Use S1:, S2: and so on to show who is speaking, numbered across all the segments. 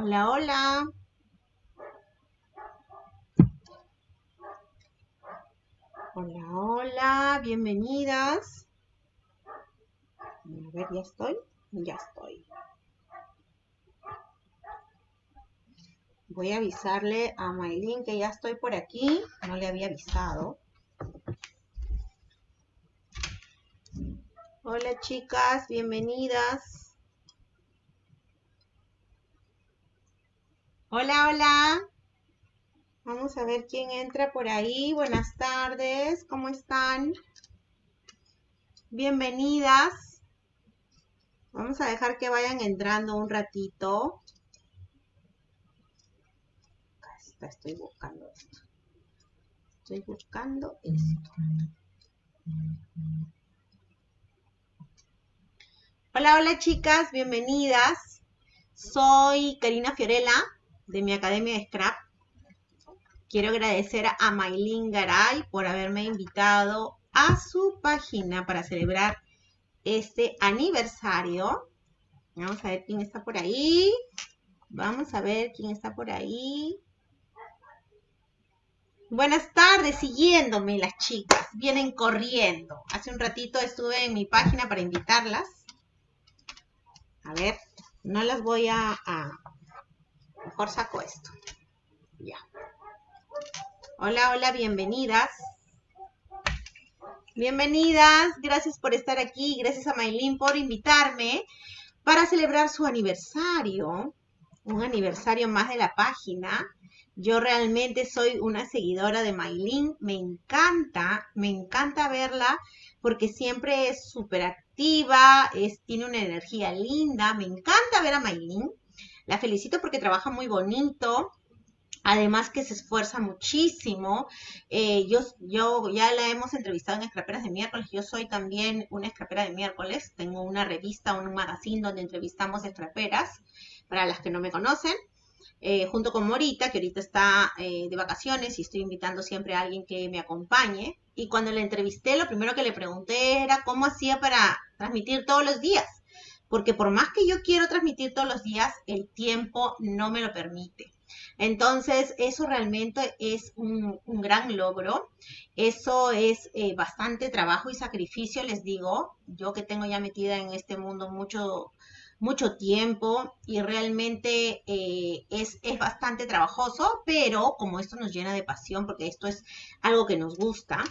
S1: Hola, hola. Hola, hola, bienvenidas. A ver, ya estoy. Ya estoy. Voy a avisarle a Maylin que ya estoy por aquí. No le había avisado. Hola chicas, bienvenidas. Hola, hola. Vamos a ver quién entra por ahí. Buenas tardes, ¿cómo están? Bienvenidas. Vamos a dejar que vayan entrando un ratito. Está, estoy buscando esto. Estoy buscando esto. Hola, hola chicas, bienvenidas. Soy Karina Fiorella de mi Academia de Scrap. Quiero agradecer a Maylin Garay por haberme invitado a su página para celebrar este aniversario. Vamos a ver quién está por ahí. Vamos a ver quién está por ahí. Buenas tardes, siguiéndome las chicas. Vienen corriendo. Hace un ratito estuve en mi página para invitarlas. A ver, no las voy a, a Saco esto. Ya. Hola, hola, bienvenidas. Bienvenidas, gracias por estar aquí, gracias a Maylin por invitarme para celebrar su aniversario, un aniversario más de la página. Yo realmente soy una seguidora de Maylin, me encanta, me encanta verla porque siempre es súper activa, tiene una energía linda, me encanta ver a Maylin. La felicito porque trabaja muy bonito, Además que se esfuerza muchísimo. Eh, yo, yo ya la hemos entrevistado en Escraperas de miércoles. Yo soy también una escrapera de miércoles. Tengo una revista, un magazine donde entrevistamos escraperas, para las que no me conocen. Eh, junto con Morita, que ahorita está eh, de vacaciones y estoy invitando siempre a alguien que me acompañe. Y cuando la entrevisté, lo primero que le pregunté era cómo hacía para transmitir todos los días. Porque por más que yo quiero transmitir todos los días, el tiempo no me lo permite. Entonces, eso realmente es un, gran logro. Eso es eh, bastante trabajo y sacrificio, les digo. Yo que tengo ya metida en este mundo mucho, mucho tiempo y realmente eh, es, es bastante trabajoso, pero como esto nos llena de pasión, porque esto es algo que nos gusta,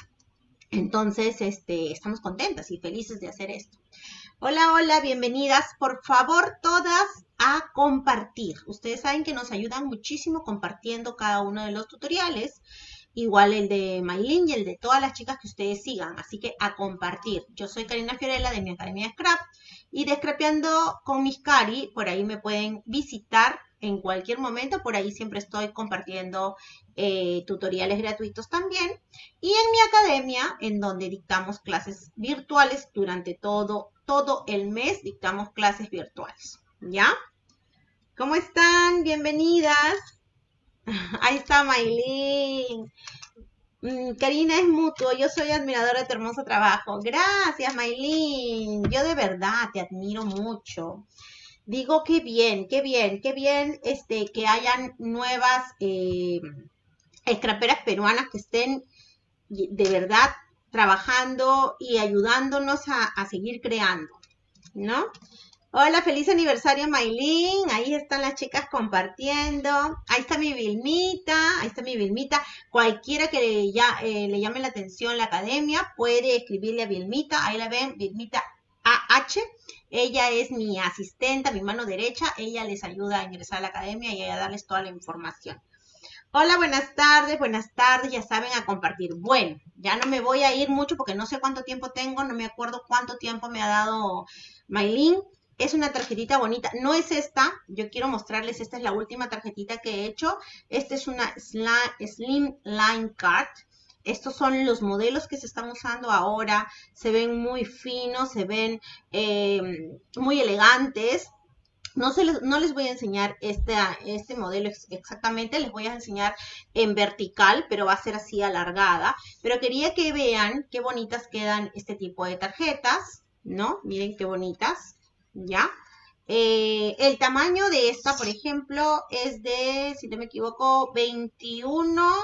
S1: entonces este, estamos contentas y felices de hacer esto. Hola, hola, bienvenidas. Por favor, todas a compartir. Ustedes saben que nos ayudan muchísimo compartiendo cada uno de los tutoriales. Igual el de Maylin y el de todas las chicas que ustedes sigan. Así que a compartir. Yo soy Karina Fiorella de mi Academia de Scrap. Y de Scrapeando con mis Cari, por ahí me pueden visitar en cualquier momento. Por ahí siempre estoy compartiendo eh, tutoriales gratuitos también. Y en mi academia, en donde dictamos clases virtuales durante todo, todo el mes, dictamos clases virtuales. ¿Ya? ¿Cómo están? Bienvenidas. Ahí está Maylin. Mm, Karina es mutuo, yo soy admiradora de tu hermoso trabajo. Gracias, Maylin. Yo de verdad te admiro mucho digo qué bien, qué bien, qué bien este, que hayan nuevas eh, escraperas peruanas que estén de verdad trabajando y ayudándonos a, seguir creando, ¿no? Hola, feliz aniversario Maylin, ahí están las chicas compartiendo, ahí está mi Vilmita, ahí está mi Vilmita, cualquiera que ya, eh, le llame la atención la academia puede escribirle a Vilmita, ahí la ven, Vilmita AH, ella es mi asistente, mi mano derecha. Ella les ayuda a ingresar a la academia y a darles toda la información. Hola, buenas tardes, buenas tardes, ya saben a compartir. Bueno, ya no me voy a ir mucho porque no sé cuánto tiempo tengo, no me acuerdo cuánto tiempo me ha dado Maylin. Es una tarjetita bonita, no es esta, yo quiero mostrarles, esta es la última tarjetita que he hecho. Esta es una Slim Line Card, estos son los modelos que se están usando ahora. Se ven muy finos, se ven eh, muy elegantes. No, les, no les voy a enseñar este, este modelo exactamente, les voy a enseñar en vertical, pero va a ser así alargada. Pero quería que vean qué bonitas quedan este tipo de tarjetas, ¿no? Miren qué bonitas, ¿ya? Eh, el tamaño de esta, por ejemplo, es de, si no me equivoco, 21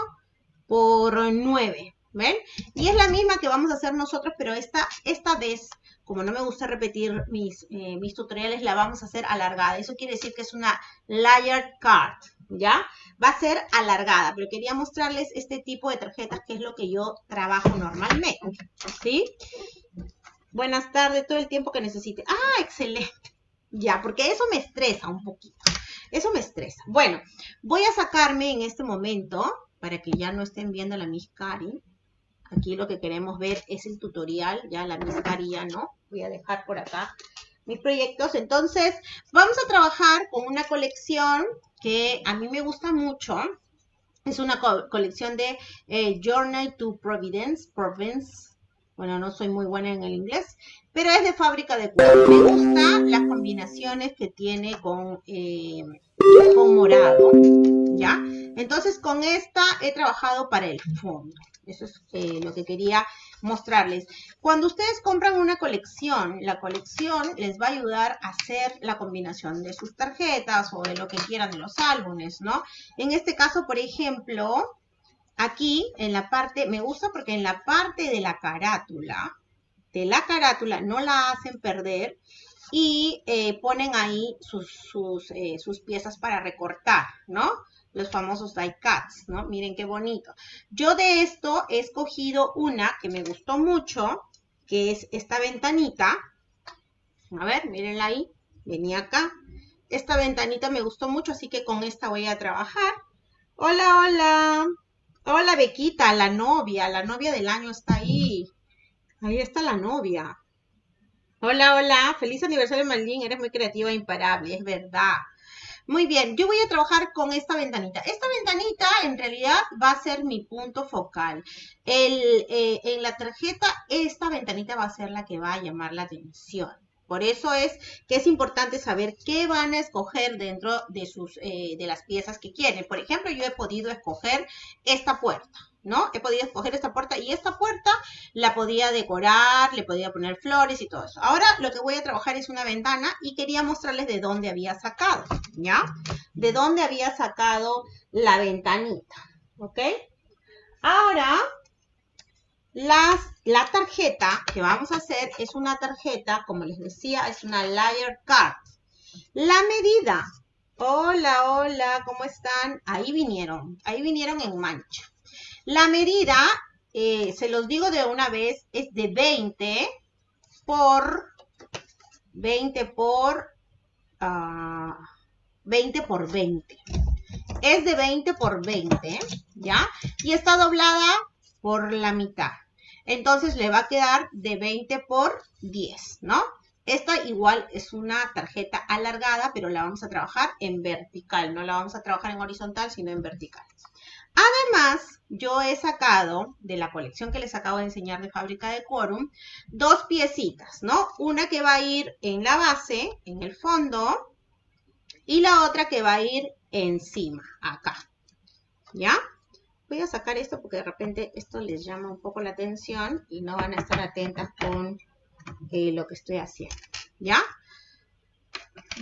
S1: por 9. ¿Ven? Y es la misma que vamos a hacer nosotros, pero esta, esta vez, como no me gusta repetir mis, eh, mis tutoriales, la vamos a hacer alargada. Eso quiere decir que es una layered card, ¿ya? Va a ser alargada, pero quería mostrarles este tipo de tarjetas que es lo que yo trabajo normalmente, ¿sí? Buenas tardes, todo el tiempo que necesite. Ah, excelente. Ya, porque eso me estresa un poquito. Eso me estresa. Bueno, voy a sacarme en este momento, para que ya no estén viendo la Miss Cari. Aquí lo que queremos ver es el tutorial, ya la Miss Cari ya no. Voy a dejar por acá mis proyectos. Entonces, vamos a trabajar con una colección que a mí me gusta mucho. Es una colección de eh, Journey to Providence, Province, bueno, no soy muy buena en el inglés, pero es de fábrica de cuero. Me gustan las combinaciones que tiene con, eh, con morado, ¿ya? Entonces, con esta he trabajado para el fondo. Eso es eh, lo que quería mostrarles. Cuando ustedes compran una colección, la colección les va a ayudar a hacer la combinación de sus tarjetas o de lo que quieran de los álbumes, ¿no? En este caso, por ejemplo, Aquí, en la parte, me gusta porque en la parte de la carátula, de la carátula, no la hacen perder y eh, ponen ahí sus, eh, sus, piezas para recortar, ¿no? Los famosos die cuts, ¿no? Miren qué bonito. Yo de esto he escogido una que me gustó mucho, que es esta ventanita. A ver, mírenla ahí. Venía acá. Esta ventanita me gustó mucho, así que con esta voy a trabajar. Hola, hola. Hola, Bequita, la novia, la novia del año está ahí. Ahí está la novia. Hola, hola, feliz aniversario, Malín, eres muy creativa e imparable, es verdad. Muy bien, yo voy a trabajar con esta ventanita. Esta ventanita en realidad va a ser mi punto focal. Eh, en la tarjeta, esta ventanita va a ser la que va a llamar la atención. Por eso es que es importante saber qué van a escoger dentro de, sus, eh, de las piezas que quieren. Por ejemplo, yo he podido escoger esta puerta, ¿no? He podido escoger esta puerta y esta puerta la podía decorar, le podía poner flores y todo eso. Ahora lo que voy a trabajar es una ventana y quería mostrarles de dónde había sacado, ¿ya? De dónde había sacado la ventanita, ¿ok? Ahora las, la tarjeta que vamos a hacer es una tarjeta, como les decía, es una layer card. La medida. Hola, hola, ¿cómo están? Ahí vinieron, ahí vinieron en mancha. La medida, eh, se los digo de una vez, es de 20 por 20 por 20 ah, por 20. Es de 20 por 20, ¿ya? Y está doblada por la mitad. Entonces le va a quedar de 20 por 10, ¿no? Esta igual es una tarjeta alargada, pero la vamos a trabajar en vertical. No la vamos a trabajar en horizontal, sino en vertical. Además, yo he sacado de la colección que les acabo de enseñar de fábrica de Quorum, dos piecitas, ¿no? Una que va a ir en la base, en el fondo, y la otra que va a ir encima, acá. ¿Ya? voy a sacar esto porque de repente esto les llama un poco la atención y no van a estar atentas con eh, lo que estoy haciendo, ¿ya?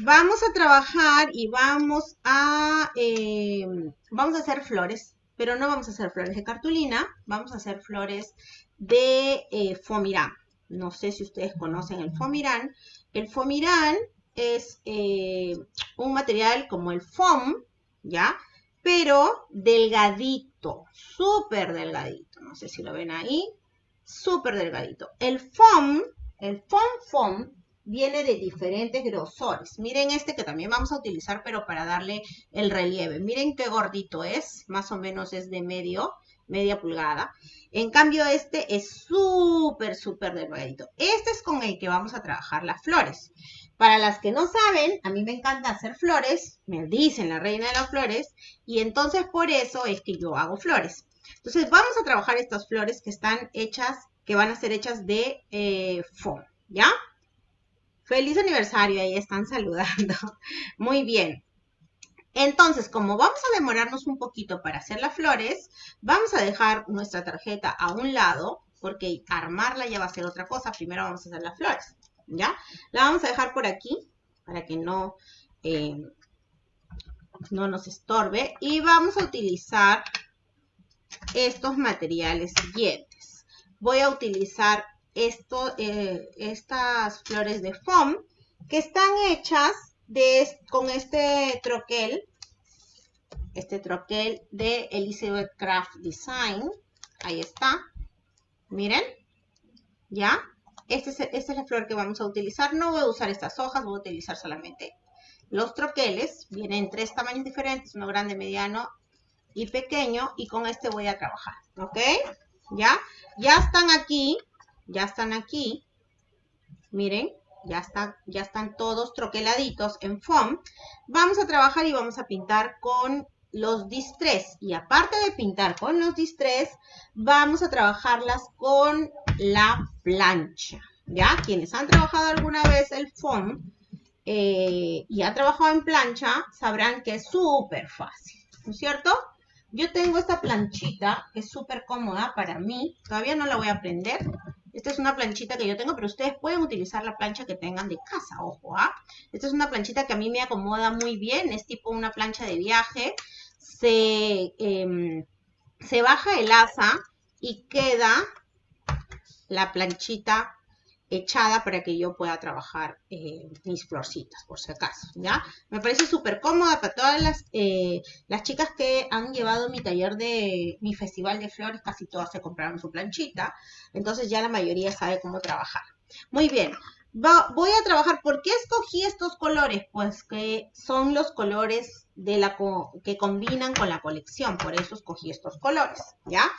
S1: Vamos a trabajar y vamos a, eh, vamos a hacer flores, pero no vamos a hacer flores de cartulina, vamos a hacer flores de eh, fomirán. No sé si ustedes conocen el fomirán. El fomirán es un material como el foam, ¿ya? Pero delgadito súper delgadito. No sé si lo ven ahí. Súper delgadito. El foam, el foam foam, viene de diferentes grosores. Miren este que también vamos a utilizar, pero para darle el relieve. Miren qué gordito es. Más o menos es de medio, media pulgada. En cambio, este es súper, súper delgadito. Este es con el que vamos a trabajar las flores. Para las que no saben, a mí me encanta hacer flores, me dicen la reina de las flores, y entonces por eso es que yo hago flores. Entonces vamos a trabajar estas flores que están hechas, que van a ser hechas de eh, foam, ¿ya? Feliz aniversario, ahí están saludando. Muy bien. Entonces, como vamos a demorarnos un poquito para hacer las flores, vamos a dejar nuestra tarjeta a un lado, porque armarla ya va a ser otra cosa. Primero vamos a hacer las flores. ¿ya? La vamos a dejar por aquí, para que no, eh, no nos estorbe. Y vamos a utilizar estos materiales siguientes. Voy a utilizar esto, eh, estas flores de foam que están hechas de, con este troquel, este troquel de Elizabeth Craft Design. Ahí está. Miren, ¿ya? Este esta es la flor que vamos a utilizar. No voy a usar estas hojas, voy a utilizar solamente los troqueles. Vienen tres tamaños diferentes, uno grande, mediano y pequeño. Y con este voy a trabajar, ¿ok? ¿Ya? Ya están aquí, ya están aquí. Miren, ya, ya están todos troqueladitos en foam. Vamos a trabajar y vamos a pintar con los distress. Y aparte de pintar con los distress, vamos a trabajarlas con la plancha. ¿Ya? Quienes han trabajado alguna vez el foam eh, y han trabajado en plancha, sabrán que es súper fácil. ¿No es cierto? Yo tengo esta planchita, que es súper cómoda para mí. Todavía no la voy a aprender. Esta es una planchita que yo tengo, pero ustedes pueden utilizar la plancha que tengan de casa, ojo, ¿ah? Esta es una planchita que a mí me acomoda muy bien, es tipo una plancha de viaje se, em, se baja el asa y queda la planchita echada para que yo pueda trabajar eh, mis florcitas, por si acaso, ¿ya? Me parece súper cómoda para todas las, eh, las chicas que han llevado mi taller de mi festival de flores, casi todas se compraron su planchita, entonces ya la mayoría sabe cómo trabajar. Muy bien, voy a trabajar, ¿por qué escogí estos colores? Pues que son los colores de la que combinan con la colección, por eso escogí estos colores, ¿ya?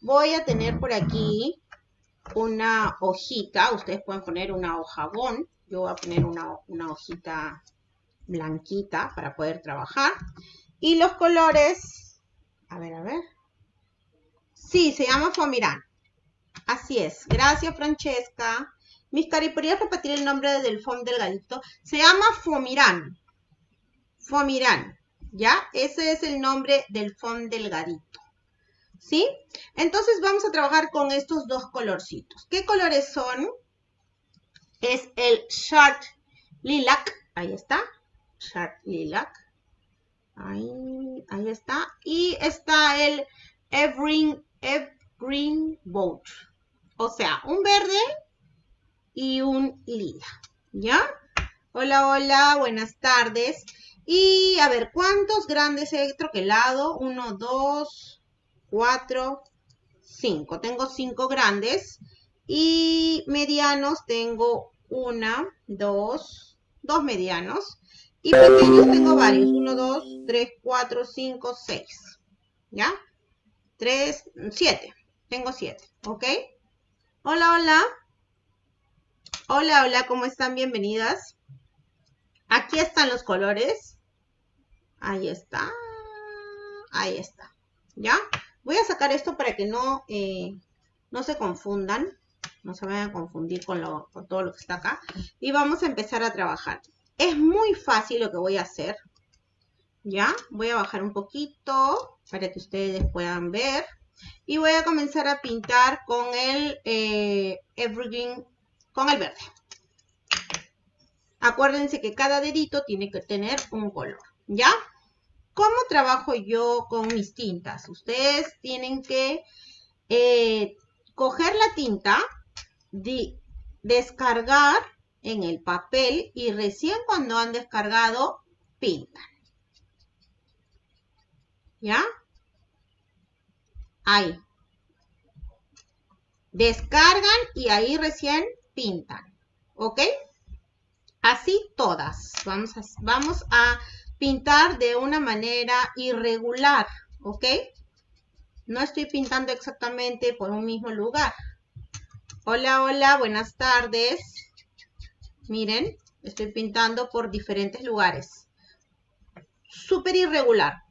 S1: Voy a tener por aquí una hojita, ustedes pueden poner una hojabón, yo voy a poner una, una hojita blanquita para poder trabajar. Y los colores, a ver, a ver. Sí, se llama Fomirán. Así es. Gracias, Francesca. Mis cari, ¿podrías repetir el nombre del foam delgadito? Se llama Fomirán. Fomirán. ¿Ya? Ese es el nombre del foam delgadito. ¿Sí? Entonces vamos a trabajar con estos dos colorcitos. ¿Qué colores son? Es el Sharp Lilac. Ahí está. Sharp Lilac. Ahí, ahí está. Y está el Evergreen, Evergreen Boat. O sea, un verde y un lila. ¿Ya? Hola, hola, buenas tardes. Y a ver, ¿cuántos grandes he troquelado? Uno, dos, cuatro, cinco. Tengo cinco grandes. Y medianos tengo una, dos, dos medianos. Y pequeños tengo varios. Uno, dos, tres, cuatro, cinco, seis. ¿Ya? Tres, siete. Tengo siete. ¿Ok? Hola, hola. Hola, hola, ¿cómo están? Bienvenidas. Aquí están los colores. Ahí está. Ahí está. ¿Ya? Voy a sacar esto para que no, eh, no se confundan. No se vayan a confundir con, con todo lo que está acá. Y vamos a empezar a trabajar. Es muy fácil lo que voy a hacer. ¿Ya? Voy a bajar un poquito para que ustedes puedan ver. Y voy a comenzar a pintar con el eh, Evergreen con el verde. Acuérdense que cada dedito tiene que tener un color, ¿ya? ¿Cómo trabajo yo con mis tintas? Ustedes tienen que eh, coger la tinta, descargar en el papel y recién cuando han descargado, pintan. ¿Ya? Ahí. Descargan y ahí recién pintan. ¿Ok? Así todas. Vamos a, vamos a pintar de una manera irregular. ¿Ok? No estoy pintando exactamente por un mismo lugar. Hola, hola, buenas tardes. Miren, estoy pintando por diferentes lugares. Súper irregular.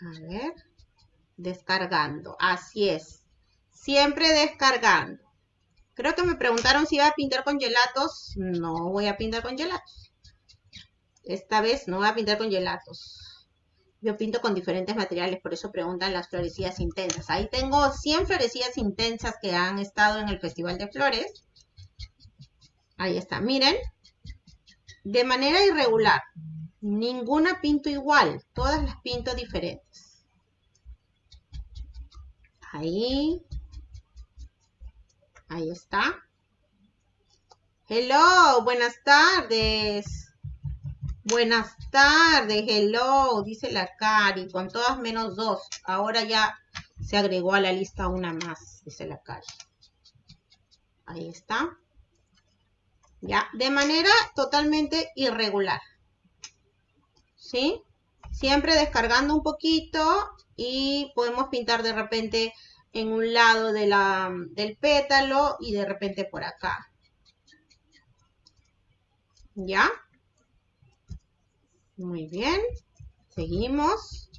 S1: A ver, descargando. Así es. Siempre descargando. Creo que me preguntaron si iba a pintar con gelatos. No voy a pintar con gelatos. Esta vez no voy a pintar con gelatos. Yo pinto con diferentes materiales, por eso preguntan las florecillas intensas. Ahí tengo 100 florecillas intensas que han estado en el Festival de Flores. Ahí está, miren. De manera irregular. Ninguna pinto igual. Todas las pinto diferentes. Ahí. Ahí está. Hello, buenas tardes. Buenas tardes, hello, dice la Cari, con todas menos dos. Ahora ya se agregó a la lista una más, dice la Cari. Ahí está. ¿ya? De manera totalmente irregular, ¿sí? Siempre descargando un poquito y podemos pintar de repente en un lado de la, del pétalo y de repente por acá. ¿Ya? Muy bien. Seguimos.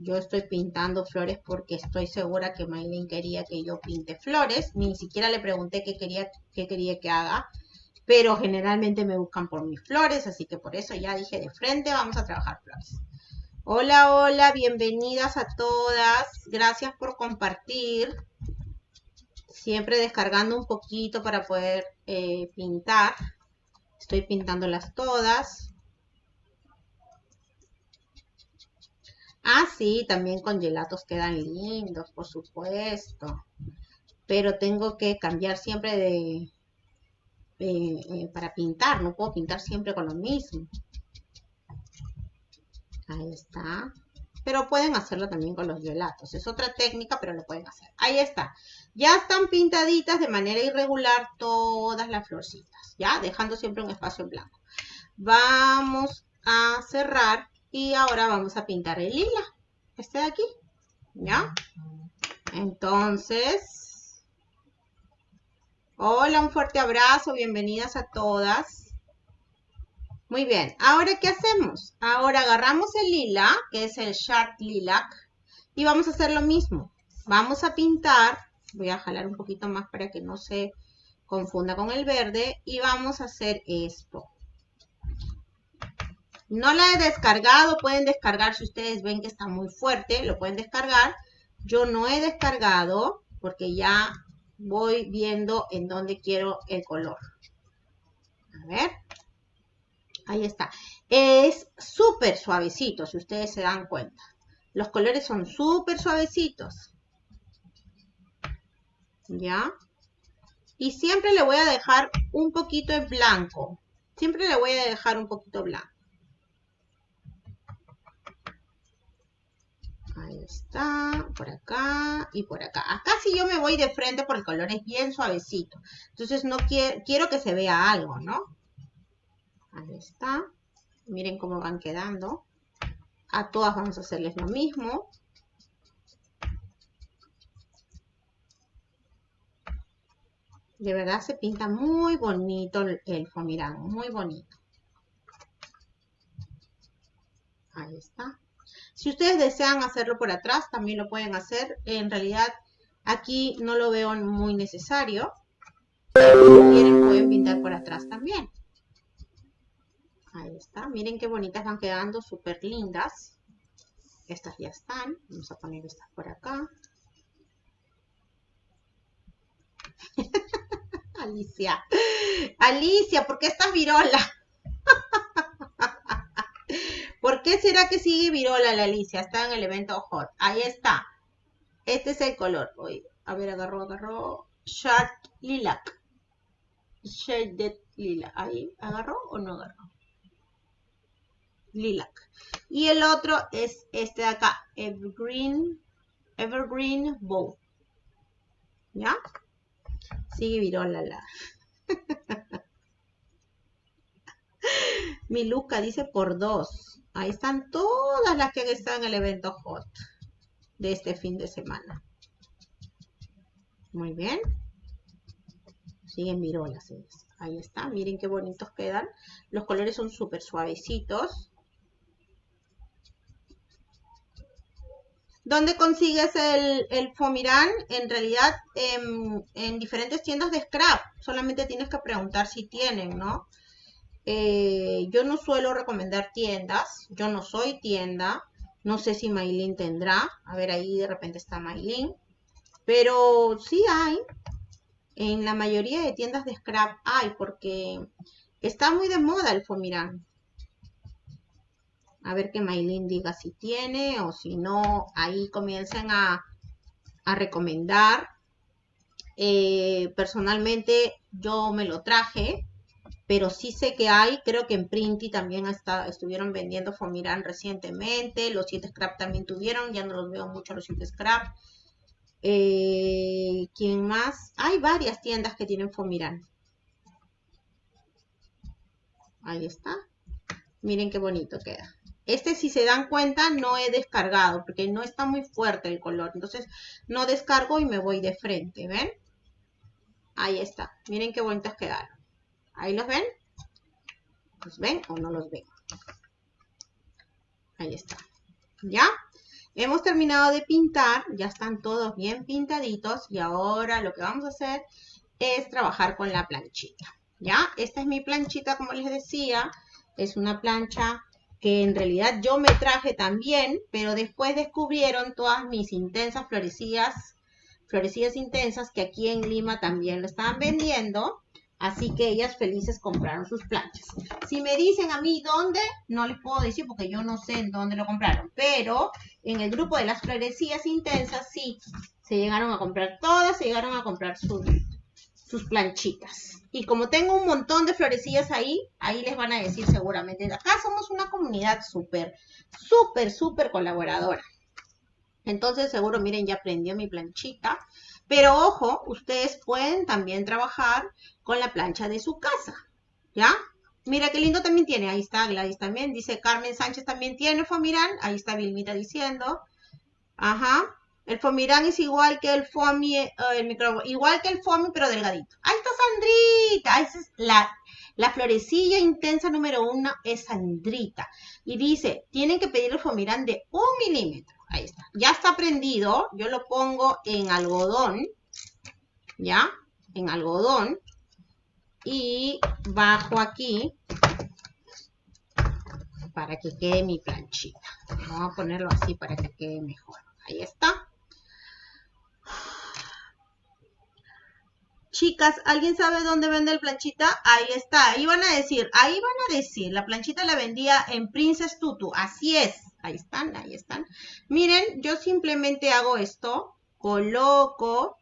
S1: Yo estoy pintando flores porque estoy segura que Maylin quería que yo pinte flores. Ni siquiera le pregunté qué quería, qué quería que haga pero generalmente me buscan por mis flores, así que por eso ya dije de frente, vamos a trabajar flores. Hola, hola, bienvenidas a todas, gracias por compartir, siempre descargando un poquito para poder eh, pintar, estoy pintándolas todas. Ah, sí, también con gelatos quedan lindos, por supuesto. Pero tengo que cambiar siempre de, eh, eh, para pintar, no puedo pintar siempre con lo mismo. Ahí está. Pero pueden hacerlo también con los gelatos. Es otra técnica, pero lo pueden hacer. Ahí está. Ya están pintaditas de manera irregular todas las florcitas. ¿Ya? Dejando siempre un espacio en blanco. Vamos a cerrar y ahora vamos a pintar el lila. Este de aquí. ¿Ya? Entonces, Hola, un fuerte abrazo, bienvenidas a todas. Muy bien, ahora ¿qué hacemos? Ahora agarramos el lila, que es el Sharp Lilac, y vamos a hacer lo mismo. Vamos a pintar, voy a jalar un poquito más para que no se confunda con el verde, y vamos a hacer esto. No la he descargado, pueden descargar si ustedes ven que está muy fuerte, lo pueden descargar. Yo no he descargado porque ya voy viendo en dónde quiero el color. A ver. Ahí está. Es súper suavecito, si ustedes se dan cuenta. Los colores son súper suavecitos. ¿Ya? Y siempre le voy a dejar un poquito en blanco. Siempre le voy a dejar un poquito blanco. Ahí está, por acá y por acá. Acá sí yo me voy de frente porque el color es bien suavecito. Entonces no quiero, quiero que se vea algo, ¿no? Ahí está. Miren cómo van quedando. A todas vamos a hacerles lo mismo. De verdad se pinta muy bonito el, el muy bonito. Ahí está. Si ustedes desean hacerlo por atrás, también lo pueden hacer. En realidad, aquí no lo veo muy necesario. Pero si quieren, pueden pintar por atrás también. Ahí está. Miren qué bonitas van quedando, súper lindas. Estas ya están. Vamos a poner estas por acá. Alicia. Alicia, ¿por qué estás virola? ¿Por qué será que sigue virola la Alicia? Está en el evento hot. Ahí está. Este es el color. Oye, a ver, agarró, agarró. Sharp lilac. Shaded lilac. Ahí, ¿agarró o no agarró? Lilac. Y el otro es este de acá. Evergreen. Evergreen Bow. ¿Ya? Sigue virola la. Mi Luca dice por dos. Ahí están todas las que están en el evento hot de este fin de semana. Muy bien. Siguen virolas. Ahí está. Miren qué bonitos quedan. Los colores son súper suavecitos. ¿Dónde consigues el, el Fomirán? En realidad, en, en diferentes tiendas de scrap. Solamente tienes que preguntar si tienen, ¿no? Eh, yo no suelo recomendar tiendas, yo no soy tienda, no sé si Maylin tendrá, a ver ahí de repente está Maylin, pero sí hay, En la mayoría de tiendas de scrap hay porque está muy de moda el Fomirán. A ver que Maylin diga si tiene o si no, ahí comiencen a, recomendar. Eh, personalmente yo me lo traje, pero sí sé que hay, creo que en Printy también está, estuvieron vendiendo Fomirán recientemente, los 7 Scrap también tuvieron, ya no los veo mucho los 7 Scrap. Eh, ¿Quién más? Hay varias tiendas que tienen Fomirán. Ahí está. Miren qué bonito queda. Este, si se dan cuenta, no he descargado porque no está muy fuerte el color. Entonces, no descargo y me voy de frente, ¿ven? Ahí está. Miren qué bonitos quedaron. ¿Ahí los ven? ¿Los ven o no los ven? Ahí está. ¿Ya? Hemos terminado de pintar, ya están todos bien pintaditos y ahora lo que vamos a hacer es trabajar con la planchita. ¿Ya? Esta es mi planchita, como les decía, es una plancha que en realidad yo me traje también, pero después descubrieron todas mis intensas florecillas, florecillas intensas que aquí en Lima también lo estaban vendiendo. Así que ellas felices compraron sus planchas. Si me dicen a mí dónde, no les puedo decir porque yo no sé en dónde lo compraron. Pero en el grupo de las florecillas intensas, sí, se llegaron a comprar todas, se llegaron a comprar sus, sus planchitas. Y como tengo un montón de florecillas ahí, ahí les van a decir seguramente. Acá somos una comunidad súper, súper, súper colaboradora. Entonces seguro, miren, ya prendió mi planchita. Pero ojo, ustedes pueden también trabajar con la plancha de su casa, ¿ya? Mira qué lindo también tiene, ahí está Gladys también, dice Carmen Sánchez también tiene Fomirán, ahí está Vilmita diciendo, ajá, el Fomirán es igual que el Fomi, eh, el micrófono, igual que el Fomi pero delgadito. Ahí está Sandrita, es la, la florecilla intensa número uno es Sandrita. Y dice, tienen que pedir el Fomirán de un milímetro. Ahí está. Ya está prendido. Yo lo pongo en algodón. ¿Ya? En algodón. Y bajo aquí para que quede mi planchita. Vamos a ponerlo así para que quede mejor. Ahí está. Chicas, ¿alguien sabe dónde vende el planchita? Ahí está. Ahí van a decir, ahí van a decir, la planchita la vendía en Princess Tutu. Así es. Ahí están, ahí están. Miren, yo simplemente hago esto, coloco,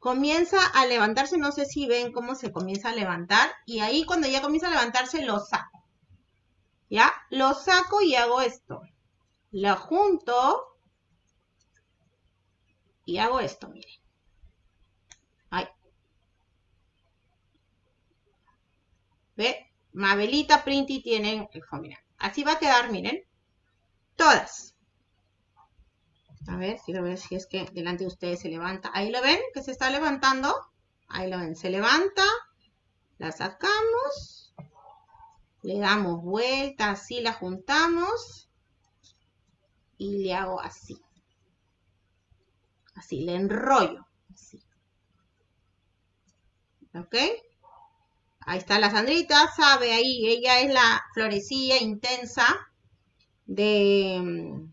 S1: comienza a levantarse, no sé si ven cómo se comienza a levantar, y ahí cuando ya comienza a levantarse lo saco. ¿Ya? Lo saco y hago esto. Lo junto y hago esto, miren. Ahí. ¿Ve? Mabelita Printy tienen el. Así va a quedar, miren. Todas. A ver, quiero ver si es que delante de ustedes se levanta. Ahí lo ven, que se está levantando. Ahí lo ven, se levanta. La sacamos. Le damos vuelta, así la juntamos. Y le hago así. Así, le enrollo. Así. ¿Ok? Ahí está la Sandrita, sabe ahí, ella es la florecilla intensa de,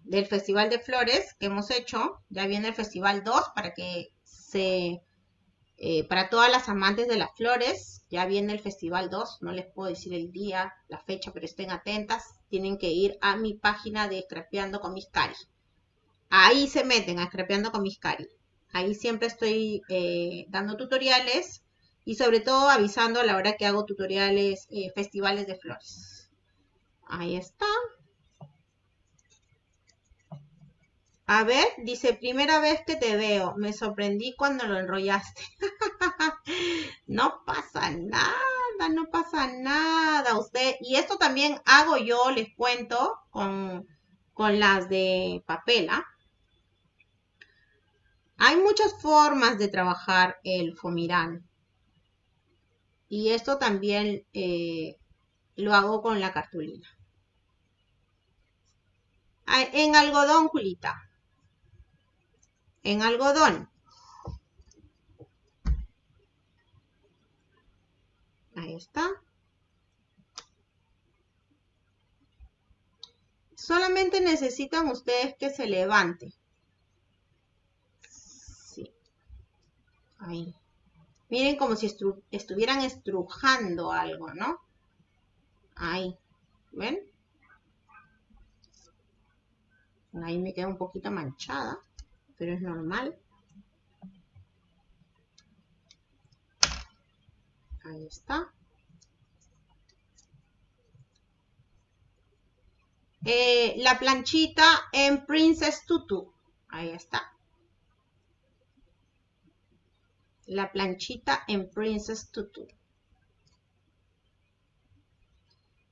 S1: del Festival de Flores que hemos hecho. Ya viene el Festival 2 para que se... Eh, para todas las amantes de las flores, ya viene el Festival 2. No les puedo decir el día, la fecha, pero estén atentas. Tienen que ir a mi página de Scrapeando con mis cari. Ahí se meten a Scrapeando con mis cari. Ahí siempre estoy eh, dando tutoriales y sobre todo avisando a la hora que hago tutoriales, eh, festivales de flores. Ahí está. A ver, dice, primera vez que te veo, me sorprendí cuando lo enrollaste. no pasa nada, no pasa nada. Usted, y esto también hago yo, les cuento, con, con las de papela. Hay muchas formas de trabajar el fomirán. Y esto también eh, lo hago con la cartulina. Ah, en algodón, Julita en algodón. Ahí está. Solamente necesitan ustedes que se levante. Sí. Ahí. Miren como si estuvieran estrujando algo, ¿no? Ahí, ¿ven? Ahí me queda un poquito manchada, pero es normal. Ahí está. Eh, la planchita en Princess Tutu. Ahí está. La planchita en Princess Tutu.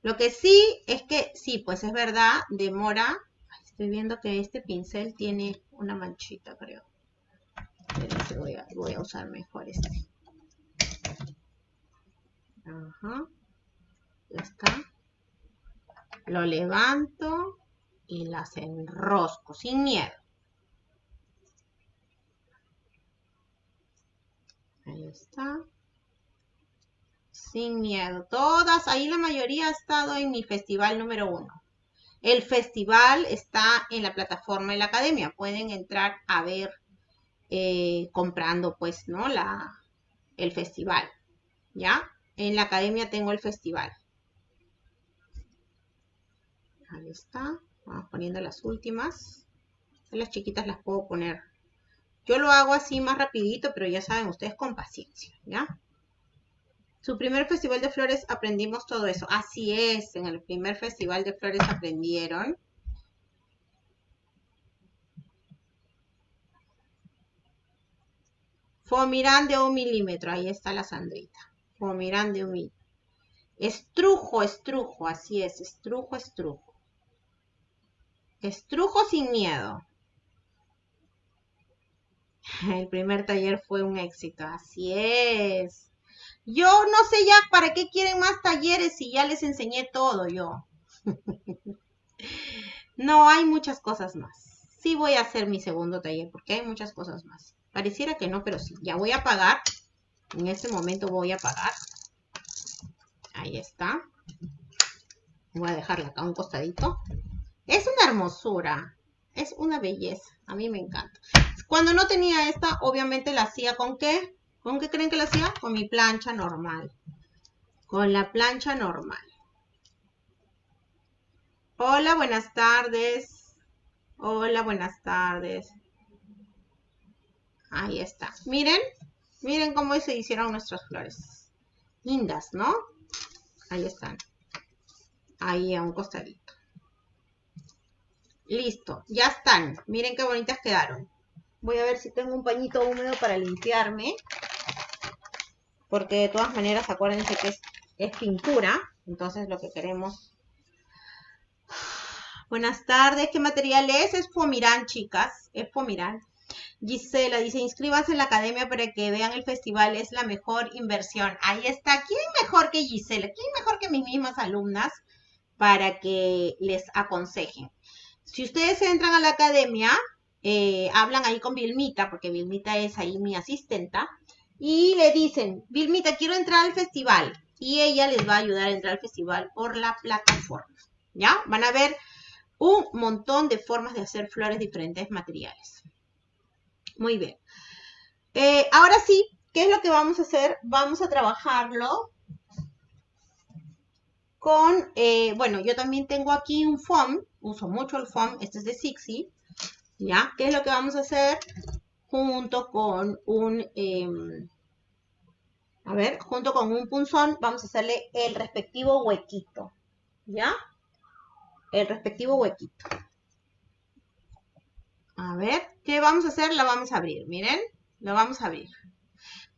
S1: Lo que sí es que, sí, pues es verdad, demora. Estoy viendo que este pincel tiene una manchita, creo. Voy a, voy a usar mejor este. Ajá. Ya está lo levanto y las enrosco sin miedo. Ahí está. Sin miedo. Todas, ahí la mayoría ha estado en mi festival número uno. El festival está en la plataforma de la academia. Pueden entrar a ver eh, comprando, pues, ¿no? La, el festival. ¿Ya? En la academia tengo el festival. Ahí está. Vamos poniendo las últimas. Las chiquitas las puedo poner. Yo lo hago así más rapidito, pero ya saben ustedes con paciencia, ¿ya? Su primer festival de flores aprendimos todo eso. Así es, en el primer festival de flores aprendieron. Fomirán de un milímetro. Ahí está la Sandrita. Fomirán de un milímetro. Estrujo, estrujo. Así es, estrujo, estrujo. Estrujo sin miedo. El primer taller fue un éxito, así es. Yo no sé ya para qué quieren más talleres si ya les enseñé todo yo. no, hay muchas cosas más. Sí voy a hacer mi segundo taller porque hay muchas cosas más. Pareciera que no, pero sí. Ya voy a pagar. En este momento voy a pagar. Ahí está. Voy a dejarla acá un costadito. Es una hermosura, es una belleza, a mí me encanta. Cuando no tenía esta, obviamente la hacía con qué? ¿Con qué creen que la hacía? Con mi plancha normal. Con la plancha normal. Hola, buenas tardes. Hola, buenas tardes. Ahí está. Miren, miren cómo se hicieron nuestras flores. Lindas, ¿no? Ahí están. Ahí a un costadito. Listo, ya están. Miren qué bonitas quedaron. Voy a ver si tengo un pañito húmedo para limpiarme. Porque de todas maneras, acuérdense que es, pintura. Entonces lo que queremos... Buenas tardes, ¿qué material es? Es Fomirán, chicas. Es Fomirán. Gisela dice, inscríbanse en la academia para que vean el festival, es la mejor inversión. Ahí está. ¿Quién mejor que Gisela? ¿Quién mejor que mis mismas alumnas para que les aconsejen? Si ustedes entran a la academia, eh, hablan ahí con Vilmita, porque Vilmita es ahí mi asistenta, y le dicen, Vilmita, quiero entrar al festival. Y ella les va a ayudar a entrar al festival por la plataforma. ¿Ya? Van a ver un montón de formas de hacer flores diferentes materiales. Muy bien. Eh, ahora sí, ¿qué es lo que vamos a hacer? Vamos a trabajarlo con, eh, bueno, yo también tengo aquí un foam, uso mucho el foam, este es de Sixi, ¿ya? ¿Qué es lo que vamos a hacer? Junto con un, em, a ver, junto con un punzón, vamos a hacerle el respectivo huequito, ¿ya? El respectivo huequito. A ver, ¿qué vamos a hacer? La vamos a abrir, miren, lo vamos a abrir.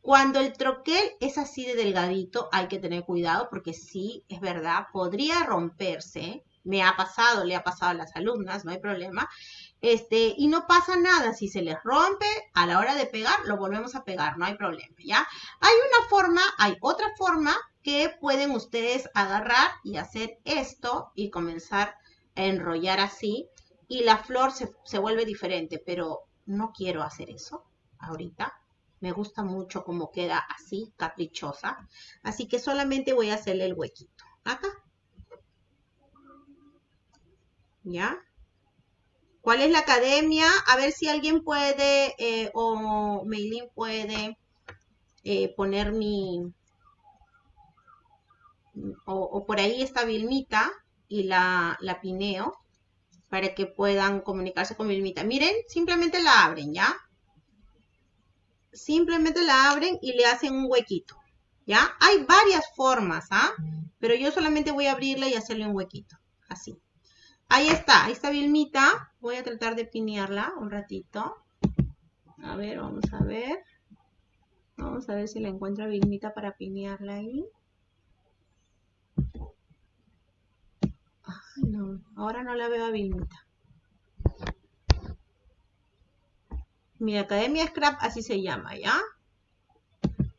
S1: Cuando el troquel es así de delgadito, hay que tener cuidado porque sí, es verdad, podría romperse. Me ha pasado, le ha pasado a las alumnas, no hay problema. Este, y no pasa nada, si se les rompe, a la hora de pegar, lo volvemos a pegar, no hay problema, ¿ya? Hay una forma, hay otra forma que pueden ustedes agarrar y hacer esto y comenzar a enrollar así y la flor se, se vuelve diferente, pero no quiero hacer eso ahorita me gusta mucho cómo queda así, caprichosa. Así que solamente voy a hacerle el huequito. Acá. ¿Ya? ¿Cuál es la academia? A ver si alguien puede eh, o Meilin puede eh, poner mi... O, por ahí está Vilmita y la, la pineo para que puedan comunicarse con Vilmita. Miren, simplemente la abren, ¿ya? Simplemente la abren y le hacen un huequito, ¿ya? Hay varias formas, ¿ah? Pero yo solamente voy a abrirla y hacerle un huequito, así. Ahí está, ahí está Vilmita. Voy a tratar de pinearla un ratito. A ver, vamos a ver. Vamos a ver si la encuentra Vilmita para pinearla ahí. Ay, no, ahora no la veo a Vilmita. Mi Academia Scrap así se llama, ¿ya?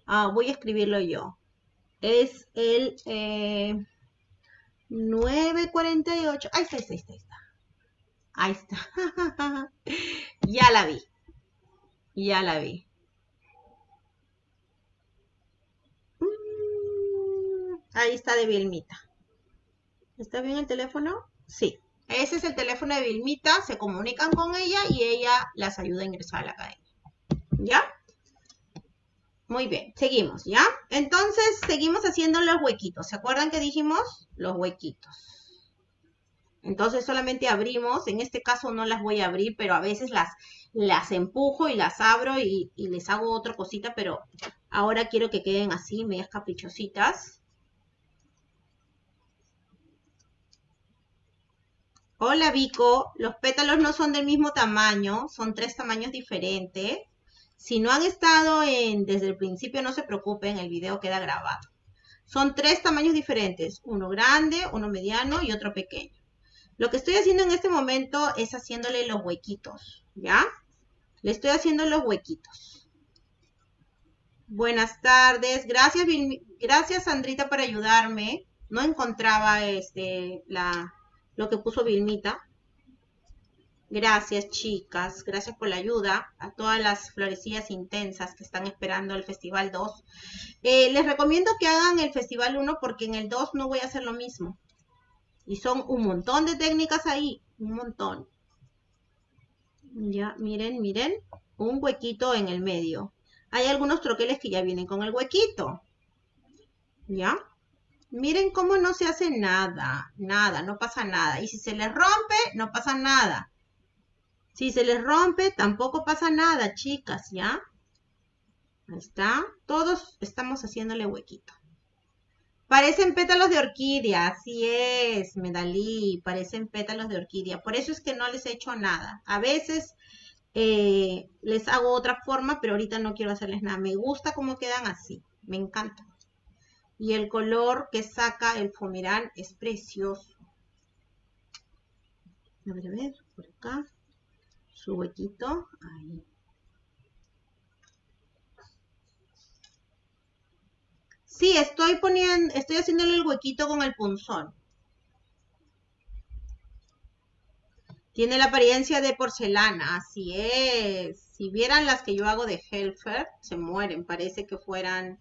S1: Ah, voy a escribirlo yo. Es el... Eh, 9.48. Ahí está, ahí está, ahí está. Ahí está. ya la vi. Ya la vi. Mm, ahí está de Vilmita. ¿Está bien el teléfono? Sí. Ese es el teléfono de Vilmita. Se comunican con ella y ella las ayuda a ingresar a la academia. ¿Ya? Muy bien, seguimos, ¿ya? Entonces, seguimos haciendo los huequitos. ¿Se acuerdan que dijimos? Los huequitos. Entonces, solamente abrimos. En este caso no las voy a abrir, pero a veces las, las empujo y las abro y, y les hago otra cosita, pero ahora quiero que queden así, medias caprichositas. Hola Vico, los pétalos no son del mismo tamaño, son tres tamaños diferentes. Si no han estado en, desde el principio, no se preocupen, el video queda grabado. Son tres tamaños diferentes, uno grande, uno mediano y otro pequeño. Lo que estoy haciendo en este momento es haciéndole los huequitos, ¿ya? Le estoy haciendo los huequitos. Buenas tardes, gracias, gracias Sandrita por ayudarme. No encontraba este, la, lo que puso Vilmita. Gracias, chicas. Gracias por la ayuda. A todas las florecillas intensas que están esperando el Festival 2. Eh, les recomiendo que hagan el Festival 1 porque en el 2 no voy a hacer lo mismo. Y son un montón de técnicas ahí. Un montón. Ya, miren, miren. Un huequito en el medio. Hay algunos troqueles que ya vienen con el huequito. ¿Ya? Miren cómo no se hace nada. Nada, no pasa nada. Y si se les rompe, no pasa nada. Si se les rompe, tampoco pasa nada, chicas, ¿ya? Ahí está. Todos estamos haciéndole huequito. Parecen pétalos de orquídea, así es, Medalí, parecen pétalos de orquídea. Por eso es que no les he hecho nada. A veces eh, les hago otra forma, pero ahorita no quiero hacerles nada. Me gusta cómo quedan así, me encanta. Y el color que saca el fomerán es precioso. A ver, a ver, por acá su huequito ahí. Sí, estoy poniendo, estoy haciéndole el huequito con el punzón. Tiene la apariencia de porcelana, así es. Si vieran las que yo hago de Helfer, se mueren. Parece que fueran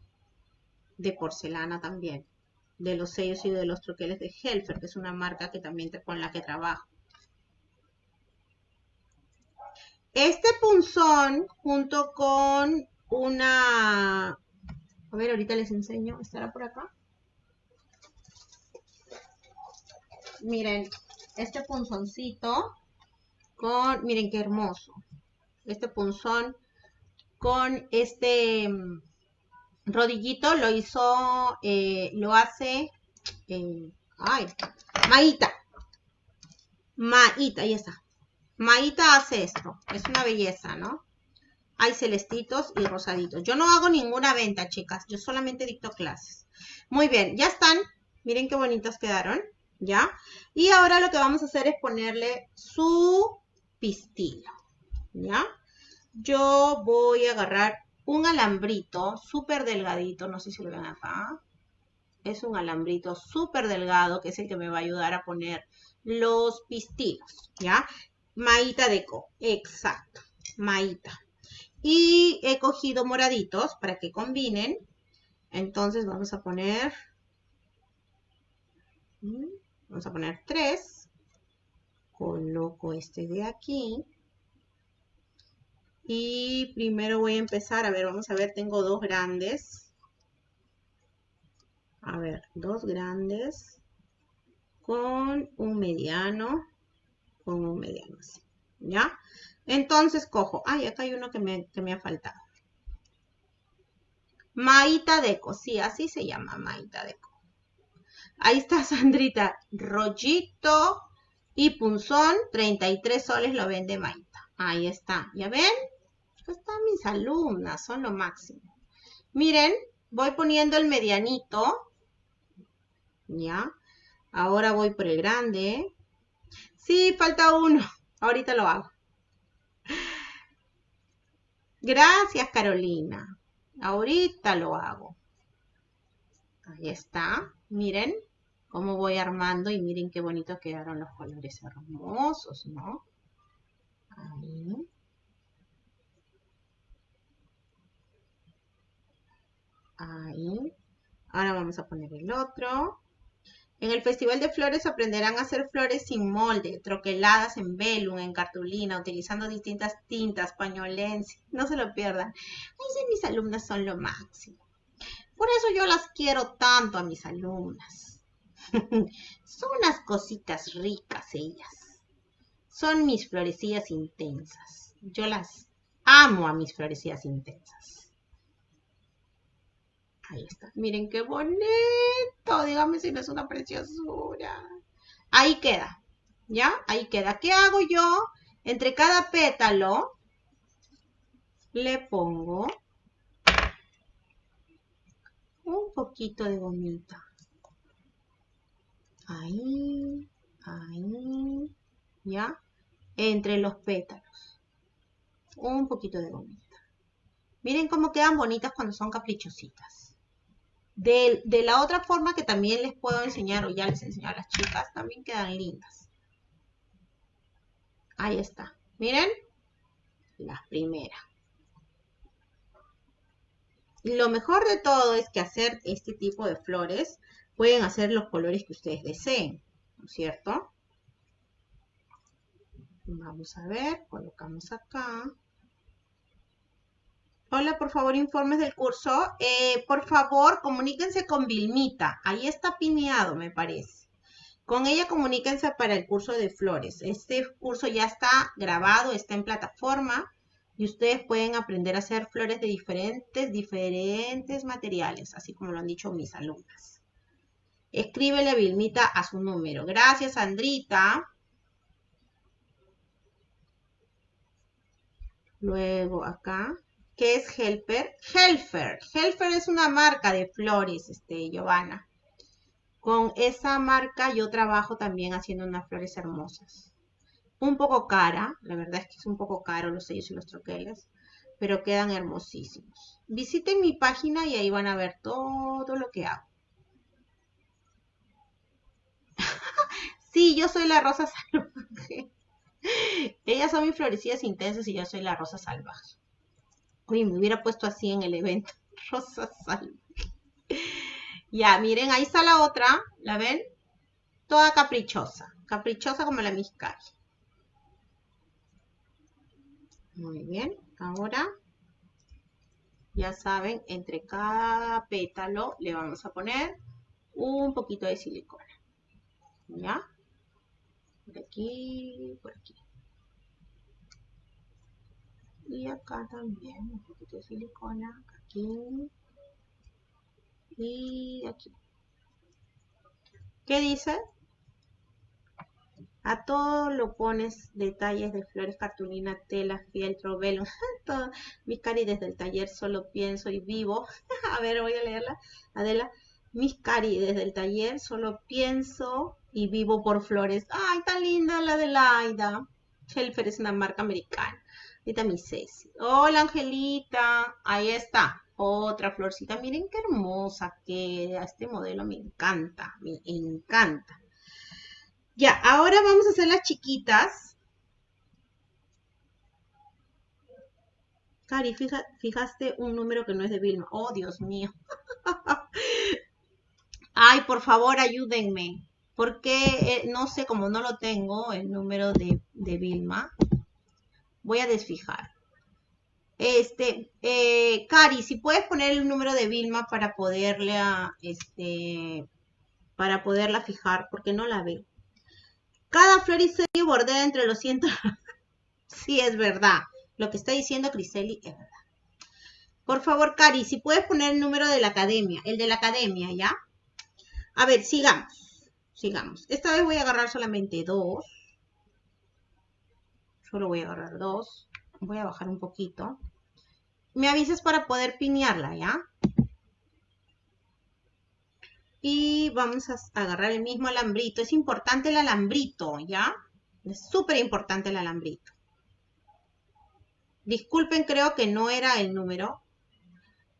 S1: de porcelana también. De los sellos y de los troqueles de Helfer, que es una marca que también con la que trabajo. Este punzón junto con una... A ver, ahorita les enseño. ¿Estará por acá? Miren, este punzoncito con... Miren qué hermoso. Este punzón con este mm, rodillito lo hizo, eh, lo hace, eh, ay, Maíta. Maíta, ahí está. Maíta hace esto. Es una belleza, ¿no? Hay celestitos y rosaditos. Yo no hago ninguna venta, chicas. Yo solamente dicto clases. Muy bien, ya están. Miren qué bonitos quedaron. ¿Ya? Y ahora lo que vamos a hacer es ponerle su pistillo. ¿Ya? Yo voy a agarrar un alambrito súper delgadito. No sé si lo ven acá. Es un alambrito súper delgado que es el que me va a ayudar a poner los pistillos. ¿Ya? Maíta deco, exacto, maíta. Y he cogido moraditos para que combinen. Entonces vamos a poner, mm, vamos a poner tres. Coloco este de aquí. Y primero voy a empezar, a ver, vamos a ver, tengo dos grandes. A ver, dos grandes con un mediano, un mediano así, ¿ya? Entonces cojo, ay, acá hay uno que me, que me ha faltado. Maita Deco, sí, así se llama Maita Deco. Ahí está Sandrita, rollito y punzón, 33 soles lo vende Maita. Ahí está, ¿ya ven? están mis alumnas, son lo máximo. Miren, voy poniendo el medianito. ¿Ya? Ahora voy por el grande. Sí, falta uno. Ahorita lo hago. Gracias, Carolina. Ahorita lo hago. Ahí está. Miren cómo voy armando y miren qué bonito quedaron los colores hermosos, ¿no? Ahí. Ahí. Ahora vamos a poner el otro. En el Festival de Flores aprenderán a hacer flores sin molde, troqueladas en velum, en cartulina, utilizando distintas tintas, pañolense. No se lo pierdan. Ay, mis alumnas son lo máximo. Por eso yo las quiero tanto a mis alumnas. son unas cositas ricas ellas. Son mis florecillas intensas. Yo las amo a mis florecillas intensas. Ahí está. Miren qué bonito. Dígame si no es una preciosura. Ahí queda. ¿Ya? Ahí queda. ¿Qué hago yo? Entre cada pétalo le pongo un poquito de gomita. Ahí, ahí, ¿ya? Entre los pétalos. Un poquito de gomita. Miren cómo quedan bonitas cuando son caprichositas. De, la otra forma que también les puedo enseñar, o ya les enseñé a las chicas, también quedan lindas. Ahí está. Miren, la primera. Lo mejor de todo es que hacer este tipo de flores pueden hacer los colores que ustedes deseen, ¿no es cierto? Vamos a ver, colocamos acá. Hola, por favor, informes del curso. Eh, por favor, comuníquense con Vilmita. Ahí está pineado, me parece. Con ella comuníquense para el curso de flores. Este curso ya está grabado, está en plataforma y ustedes pueden aprender a hacer flores de diferentes, diferentes materiales, así como lo han dicho mis alumnas. Escríbele a Vilmita a su número. Gracias, Andrita. Luego acá. ¿Qué es Helper? Helfer. Helfer es una marca de flores, este, Giovanna. Con esa marca yo trabajo también haciendo unas flores hermosas. Un poco cara, la verdad es que es un poco caro los sellos y los troqueles, pero quedan hermosísimos. Visiten mi página y ahí van a ver todo lo que hago. sí, yo soy la rosa salvaje. Ellas son mis florecidas intensas y yo soy la rosa salvaje. Me hubiera puesto así en el evento. Rosa Salve. Ya, miren, ahí está la otra. ¿La ven? Toda caprichosa. Caprichosa como la Miscari. Muy bien. Ahora, ya saben, entre cada pétalo le vamos a poner un poquito de silicona. ¿Ya? Por aquí, por aquí. Y acá también un poquito de silicona, aquí y aquí. ¿Qué dice? A todo lo pones detalles de flores, cartulina, tela, fieltro, velo. Mis cari desde el taller solo pienso y vivo. a ver, voy a leerla. Adela, mis cari desde el taller solo pienso y vivo por flores. Ay, tan linda la de Laida. Helfer es una marca americana. Ahorita mi Ceci. Hola, Angelita. Ahí está. Otra florcita. Miren qué hermosa que Este modelo me encanta. Me encanta. Ya, ahora vamos a hacer las chiquitas. Cari, fijaste un número que no es de Vilma. Oh, Dios mío. Ay, por favor, ayúdenme. Porque eh, no sé, como no lo tengo, el número de, de Vilma voy a desfijar. Este, eh, Cari, si puedes poner el número de Vilma para poderla, este, para poderla fijar, porque no la veo. Cada flor y bordea entre los cientos. sí, es verdad. Lo que está diciendo Criseli es verdad. Por favor, Cari, si puedes poner el número de la academia, el de la academia, ¿ya? A ver, sigamos. Sigamos. Esta vez voy a agarrar solamente dos. Solo voy a agarrar dos. Voy a bajar un poquito. Me avisas para poder pinearla, ¿ya? Y vamos a agarrar el mismo alambrito. Es importante el alambrito, ¿ya? Es súper importante el alambrito. Disculpen, creo que no era el número.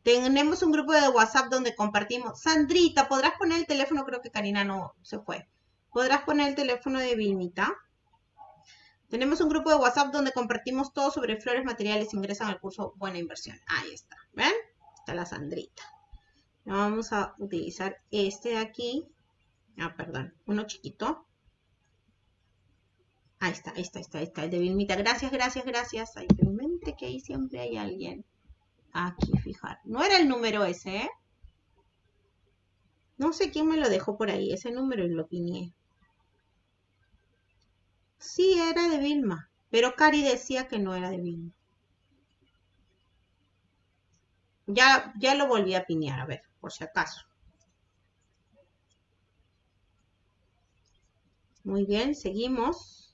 S1: Tenemos un grupo de WhatsApp donde compartimos. Sandrita, ¿podrás poner el teléfono? Creo que Karina no se fue. ¿Podrás poner el teléfono de Vilmita? Tenemos un grupo de WhatsApp donde compartimos todo sobre flores materiales. Ingresan al curso Buena Inversión. Ahí está. ¿Ven? Está la Sandrita. Vamos a utilizar este de aquí. Ah, perdón. Uno chiquito. Ahí está, ahí está, ahí está, ahí está. El de Vilmita. Gracias, gracias, gracias. Ay, pero mente que ahí siempre hay alguien. Aquí, fijar. No era el número ese, ¿eh? No sé quién me lo dejó por ahí, ese número y lo piñé. Sí, era de Vilma, pero Cari decía que no era de Vilma. Ya, ya lo volví a piñar, a ver, por si acaso. Muy bien, seguimos.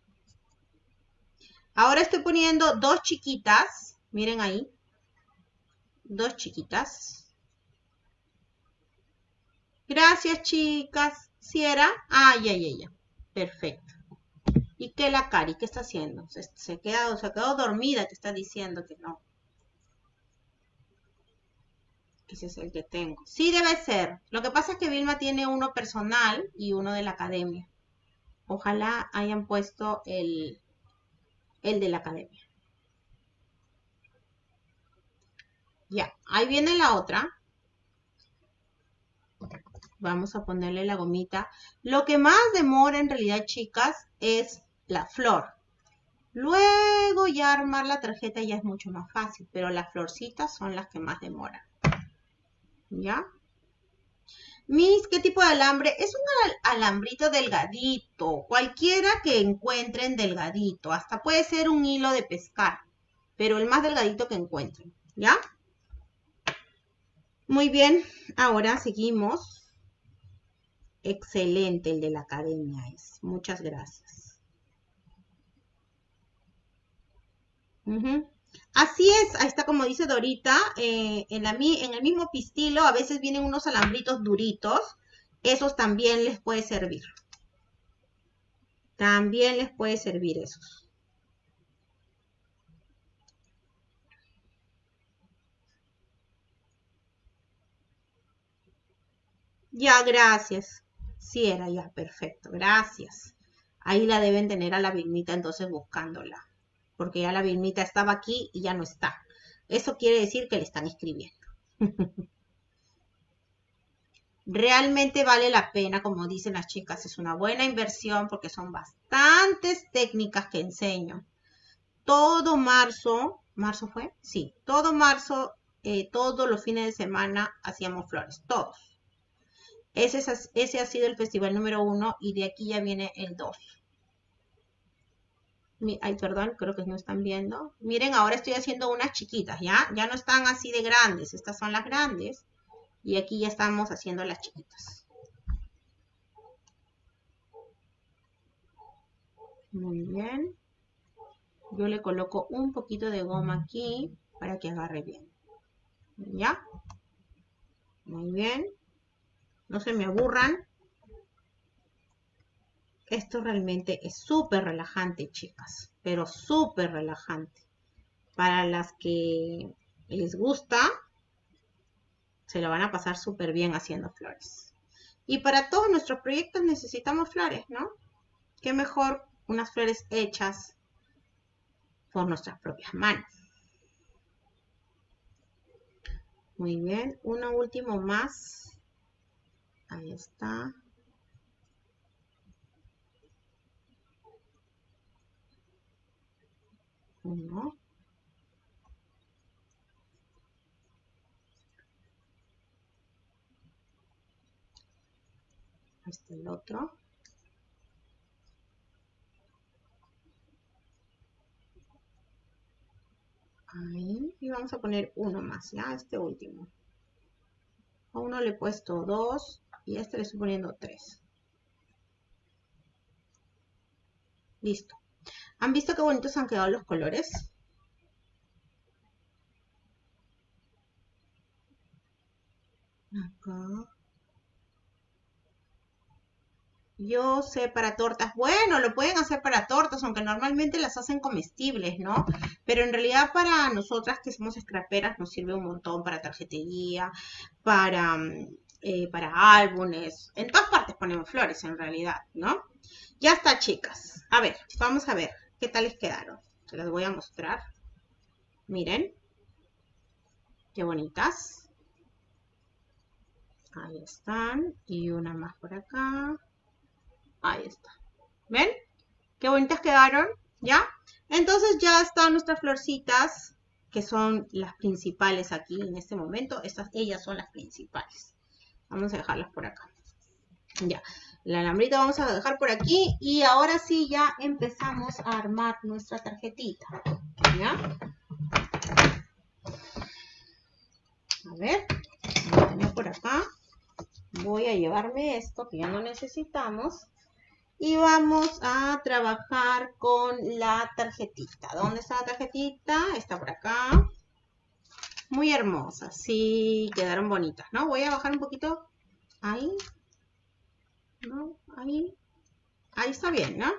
S1: Ahora estoy poniendo dos chiquitas, miren ahí, dos chiquitas. Gracias, chicas. ¿Si era? Ah, ya, ya, ya. Perfecto. ¿Y qué la Cari? ¿Qué está haciendo? Se, se, quedado, se quedó dormida, te está diciendo que no. Ese es el que tengo. Sí debe ser. Lo que pasa es que Vilma tiene uno personal y uno de la academia. Ojalá hayan puesto el, el de la academia. Ya, ahí viene la otra. Vamos a ponerle la gomita. Lo que más demora en realidad, chicas, es la flor. Luego ya armar la tarjeta ya es mucho más fácil, pero las florcitas son las que más demoran. ¿Ya? Mis, ¿qué tipo de alambre? Es un alambrito delgadito, cualquiera que encuentren delgadito, hasta puede ser un hilo de pescar, pero el más delgadito que encuentren, ¿ya? Muy bien, ahora seguimos. Excelente el de la academia es. Muchas gracias. Así es, ahí está como dice Dorita, eh, en, la, en el mismo pistilo a veces vienen unos alambritos duritos, esos también les puede servir. También les puede servir esos. Ya, gracias. Sí, era ya, perfecto. Gracias. Ahí la deben tener a la Vilmita entonces buscándola. Porque ya la Vilmita estaba aquí y ya no está. Eso quiere decir que le están escribiendo. Realmente vale la pena, como dicen las chicas, es una buena inversión porque son bastantes técnicas que enseño. Todo marzo, ¿marzo fue? Sí, todo marzo, eh, todos los fines de semana hacíamos flores, todos. Ese, ese ha sido el festival número uno y de aquí ya viene el dos. Ay, perdón, creo que no están viendo. Miren, ahora estoy haciendo unas chiquitas, ¿ya? Ya no están así de grandes. Estas son las grandes. Y aquí ya estamos haciendo las chiquitas. Muy bien. Yo le coloco un poquito de goma aquí para que agarre bien. ¿Ya? Muy bien no se me aburran. Esto realmente es súper relajante, chicas, pero súper relajante. Para las que les gusta, se lo van a pasar súper bien haciendo flores. Y para todos nuestros proyectos necesitamos flores, ¿no? Qué mejor unas flores hechas por nuestras propias manos. Muy bien, uno último más. Ahí está. 1. Este el otro. Ahí. Y vamos a poner uno más, ya, este último. A uno le he puesto dos y a este le estoy poniendo tres. Listo. ¿Han visto qué bonitos han quedado los colores? Acá. Yo sé para tortas. Bueno, lo pueden hacer para tortas, aunque normalmente las hacen comestibles, ¿no? Pero en realidad para nosotras que somos scraperas nos sirve un montón para tarjetería, para, mm, eh, para álbumes. En todas partes ponemos flores en realidad, ¿no? Ya está, chicas. A ver, vamos a ver qué tal les quedaron. Se las voy a mostrar. Miren. Qué bonitas. Ahí están. Y una más por acá. Ahí está. ¿Ven? Qué bonitas quedaron, ¿ya? Entonces ya están nuestras florcitas, que son las principales aquí en este momento. Estas, ellas son las principales. Vamos a dejarlas por acá. Ya, la alambrita vamos a dejar por aquí. Y ahora sí ya empezamos a armar nuestra tarjetita. ¿Ya? A ver, por acá. Voy a llevarme esto que ya no necesitamos. Y vamos a trabajar con la tarjetita. ¿Dónde está la tarjetita? Está por acá. Muy hermosa. Sí, quedaron bonitas, ¿no? Voy a bajar un poquito. Ahí. ¿No? Ahí. Ahí está bien, ¿no?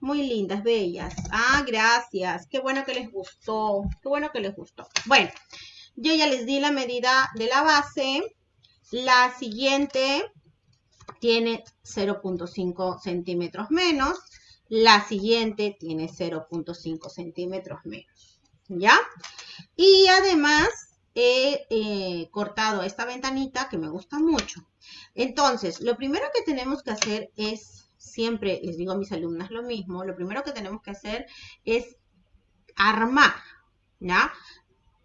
S1: Muy lindas, bellas. Ah, gracias. Qué bueno que les gustó. Qué bueno que les gustó. Bueno, yo ya les di la medida de la base. La siguiente tiene 0.5 centímetros menos, la siguiente tiene 0.5 centímetros menos, ¿ya? Y además he eh, cortado esta ventanita que me gusta mucho. Entonces, lo primero que tenemos que hacer es, siempre les digo a mis alumnas lo mismo, lo primero que tenemos que hacer es armar, ¿ya?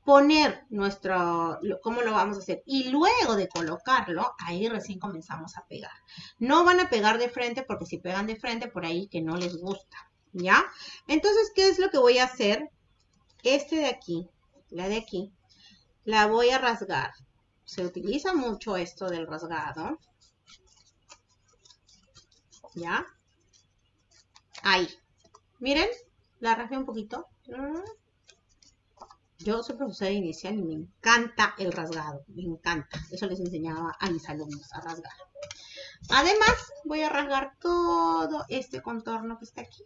S1: poner nuestro, cómo lo vamos a hacer. Y luego de colocarlo, ahí recién comenzamos a pegar. No van a pegar de frente porque si pegan de frente, por ahí que no les gusta, ¿ya? Entonces, ¿qué es lo que voy a hacer? Este de aquí, la de aquí, la voy a rasgar. Se utiliza mucho esto del rasgado. ¿Ya? Ahí. Miren, la rasgué un poquito. Yo soy profesora inicial y me encanta el rasgado, me encanta. Eso les enseñaba a mis alumnos a rasgar. Además, voy a rasgar todo este contorno que está aquí.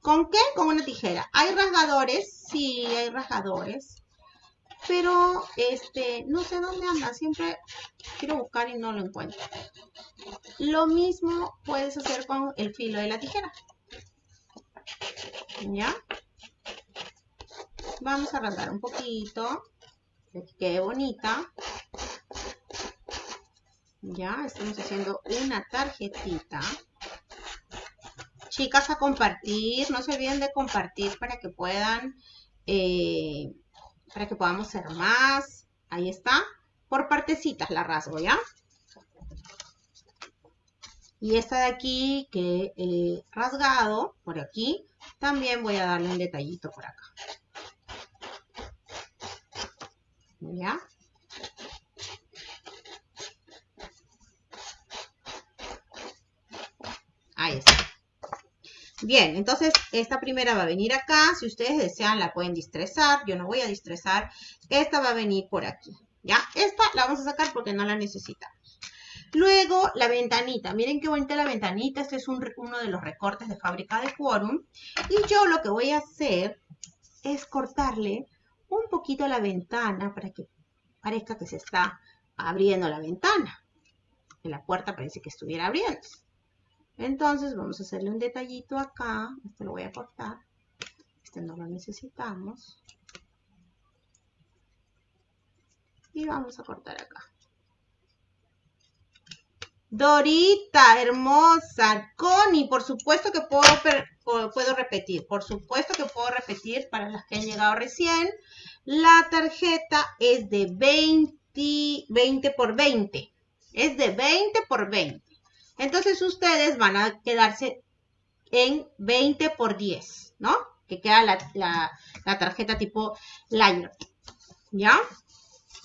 S1: ¿Con qué? Con una tijera. ¿Hay rasgadores? Sí, hay rasgadores. Pero, este, no sé dónde anda. Siempre quiero buscar y no lo encuentro. Lo mismo puedes hacer con el filo de la tijera. ¿Ya? Vamos a rasgar un poquito. Que quede bonita. Ya, estamos haciendo una tarjetita. Chicas, a compartir. No se olviden de compartir para que puedan, eh, para que podamos hacer más. Ahí está. Por partecitas la rasgo, ¿ya? Y esta de aquí que he rasgado por aquí, también voy a darle un detallito por acá. ¿Ya? Ahí está. Bien, entonces esta primera va a venir acá. Si ustedes desean la pueden distresar. Yo no voy a distresar. Esta va a venir por aquí. ¿Ya? Esta la vamos a sacar porque no la necesitamos. Luego, la ventanita. Miren qué bonita la ventanita. Este es uno de los recortes de fábrica de Quorum. Y yo lo que voy a hacer es cortarle un poquito la ventana para que parezca que se está abriendo la ventana. Que la puerta parece que estuviera abriendo. Entonces vamos a hacerle un detallito acá. Este lo voy a cortar. Este no lo necesitamos. Y vamos a cortar acá. Dorita, hermosa. Connie, por supuesto que puedo, puedo repetir. Por supuesto que puedo repetir para las que han llegado recién. La tarjeta es de 20, 20 por 20. Es de 20 por 20. Entonces ustedes van a quedarse en 20 por 10, ¿no? Que queda la, tarjeta tipo Liner. ¿Ya?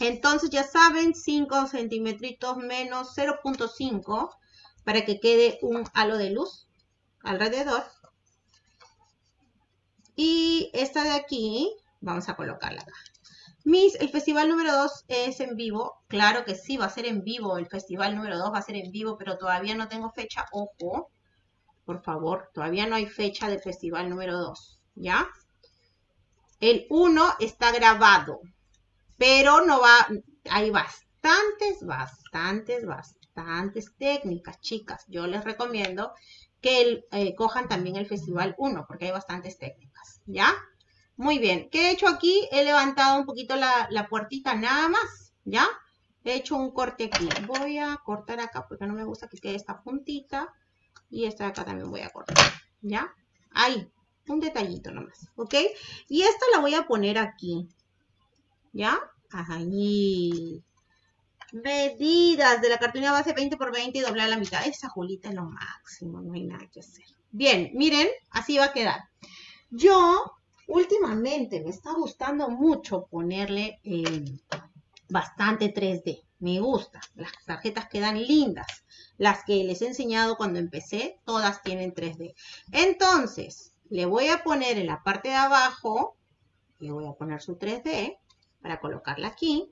S1: Entonces ya saben, 5 centímetros menos 0.5 para que quede un halo de luz alrededor. Y esta de aquí, vamos a colocarla acá. Mis, el festival número 2 es en vivo. Claro que sí, va a ser en vivo. El festival número 2 va a ser en vivo, pero todavía no tengo fecha. Ojo, por favor, todavía no hay fecha del festival número 2. ¿Ya? El 1 está grabado, pero no va... Hay bastantes, bastantes, bastantes técnicas, chicas. Yo les recomiendo que eh, cojan también el Festival 1, porque hay bastantes técnicas, ¿ya? Muy bien, ¿qué he hecho aquí? He levantado un poquito la, puertita nada más, ¿ya? He hecho un corte aquí. Voy a cortar acá porque no me gusta que quede esta puntita. Y esta de acá también voy a cortar, ¿ya? Ahí, un detallito nomás, ¿ok? Y esta la voy a poner aquí, ¿ya? Ahí. Medidas de la cartulina base 20 por 20 y doblar la mitad. Esa Julita es lo máximo, no hay nada que hacer. Bien, miren, así va a quedar. Yo, últimamente, me está gustando mucho ponerle eh, bastante 3D. Me gusta. Las tarjetas quedan lindas. Las que les he enseñado cuando empecé, todas tienen 3D. Entonces, le voy a poner en la parte de abajo, le voy a poner su 3D para colocarla aquí.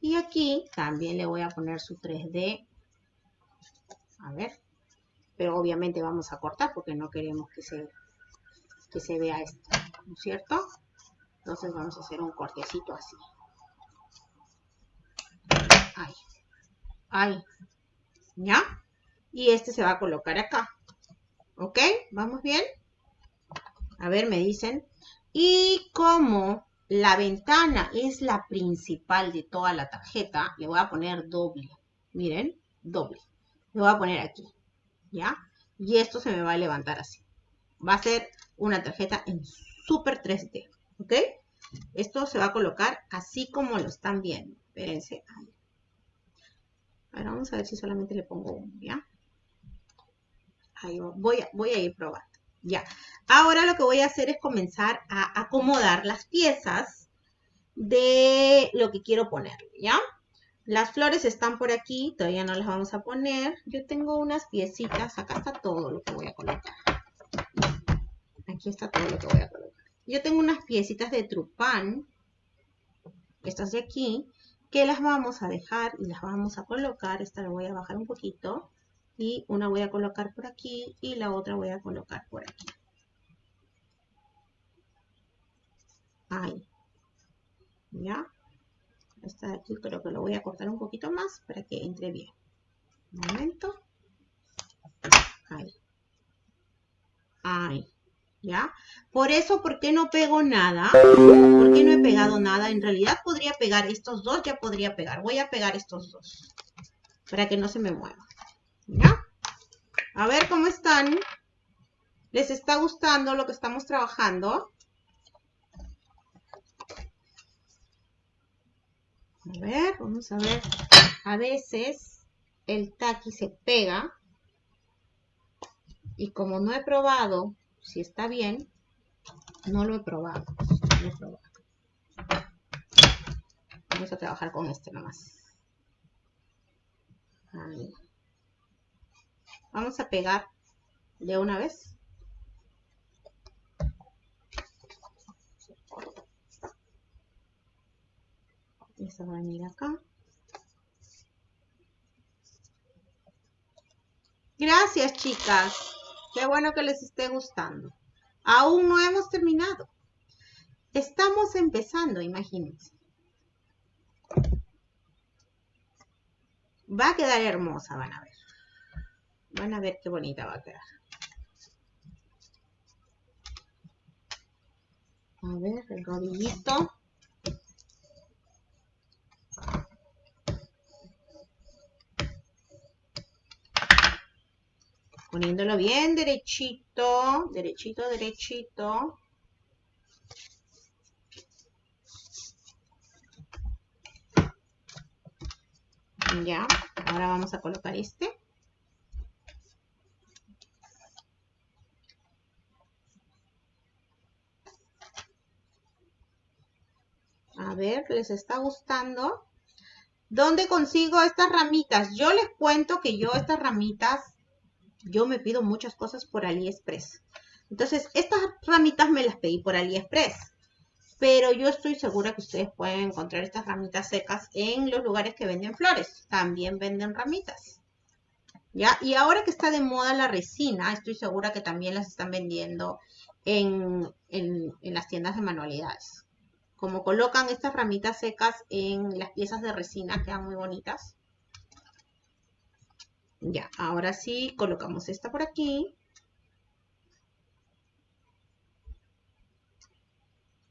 S1: Y aquí también le voy a poner su 3D. A ver. Pero obviamente vamos a cortar porque no queremos que se, que se vea esto. ¿No es cierto? Entonces vamos a hacer un cortecito así. Ahí. Ahí. ¿Ya? Y este se va a colocar acá. ¿Ok? ¿Vamos bien? A ver, me dicen. Y como la ventana es la principal de toda la tarjeta. Le voy a poner doble. Miren, doble. Le voy a poner aquí. ¿Ya? Y esto se me va a levantar así. Va a ser una tarjeta en Super 3D. ¿Ok? Esto se va a colocar así como lo están viendo. Espérense. Ahora vamos a ver si solamente le pongo uno, ¿ya? Ahí voy voy a ir probando. Ya. Ahora lo que voy a hacer es comenzar a acomodar las piezas de lo que quiero poner, ¿ya? Las flores están por aquí, todavía no las vamos a poner. Yo tengo unas piecitas, acá está todo lo que voy a colocar. Aquí está todo lo que voy a colocar. Yo tengo unas piecitas de trupán, estas de aquí, que las vamos a dejar y las vamos a colocar. Esta la voy a bajar un poquito y una voy a colocar por aquí y la otra voy a colocar por aquí. Ahí. ¿Ya? Esta de aquí creo que lo voy a cortar un poquito más para que entre bien. Un momento. Ahí. Ahí. ¿Ya? Por eso, ¿por qué no pego nada? ¿Por qué no he pegado nada? En realidad podría pegar estos dos, ya podría pegar. Voy a pegar estos dos para que no se me muevan. ¿Ya? A ver cómo están. ¿Les está gustando lo que estamos trabajando? A ver, vamos a ver. A veces el taqui se pega. Y como no he probado si está bien, no lo he probado. Vamos a trabajar con este nomás. Ahí. Vamos a pegar de una vez. Esta va a venir acá. Gracias, chicas. Qué bueno que les esté gustando. Aún no hemos terminado. Estamos empezando, imagínense. Va a quedar hermosa, van a ver. Van a ver qué bonita va a quedar. A ver, el rodillito. poniéndolo bien derechito, derechito, derechito. Ya, ahora vamos a colocar este. A ver, ¿les está gustando? ¿Dónde consigo estas ramitas? Yo les cuento que yo estas ramitas yo me pido muchas cosas por AliExpress. Entonces, estas ramitas me las pedí por AliExpress. Pero yo estoy segura que ustedes pueden encontrar estas ramitas secas en los lugares que venden flores. También venden ramitas. ¿Ya? Y ahora que está de moda la resina, estoy segura que también las están vendiendo en, en las tiendas de manualidades como colocan estas ramitas secas en las piezas de resina, quedan muy bonitas. Ya, ahora sí, colocamos esta por aquí.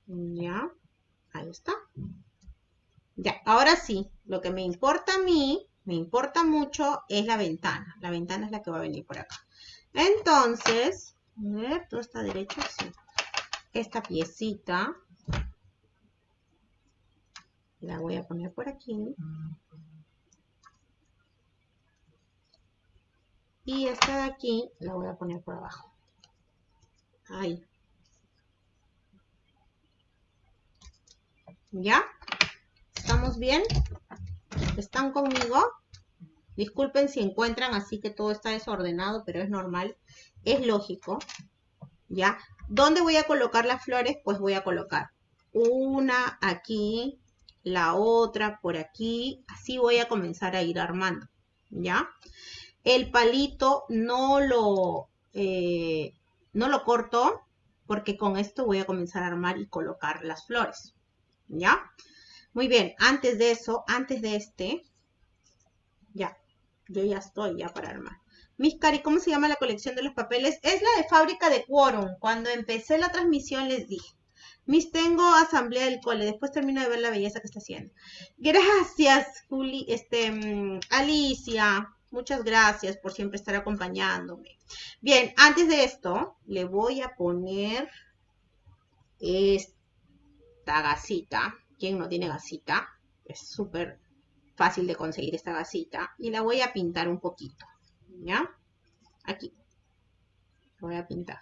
S1: Ya, ahí está. Ya, ahora sí, lo que me importa a mí, me importa mucho, es la ventana. La ventana es la que va a venir por acá. Entonces, a ver, todo está derecho, sí. Esta piecita la voy a poner por aquí. Y esta de aquí la voy a poner por abajo. Ahí. ¿Ya? ¿Estamos bien? ¿Están conmigo? Disculpen si encuentran así que todo está desordenado, pero es normal. Es lógico. ¿Ya? ¿Dónde voy a colocar las flores? Pues voy a colocar una aquí, la otra por aquí, así voy a comenzar a ir armando, ¿ya? El palito no lo, eh, no lo corto porque con esto voy a comenzar a armar y colocar las flores, ¿ya? Muy bien, antes de eso, antes de este, ya, yo ya estoy ya para armar. Mis cari, ¿cómo se llama la colección de los papeles? Es la de fábrica de Quorum. Cuando empecé la transmisión les dije. Mis tengo asamblea del cole, después termino de ver la belleza que está haciendo. Gracias, Juli, este, mm, Alicia. Muchas gracias por siempre estar acompañándome. Bien, antes de esto, le voy a poner esta gasita. ¿Quién no tiene gasita? Es súper fácil de conseguir esta gasita. Y la voy a pintar un poquito. ¿Ya? Aquí. voy a pintar.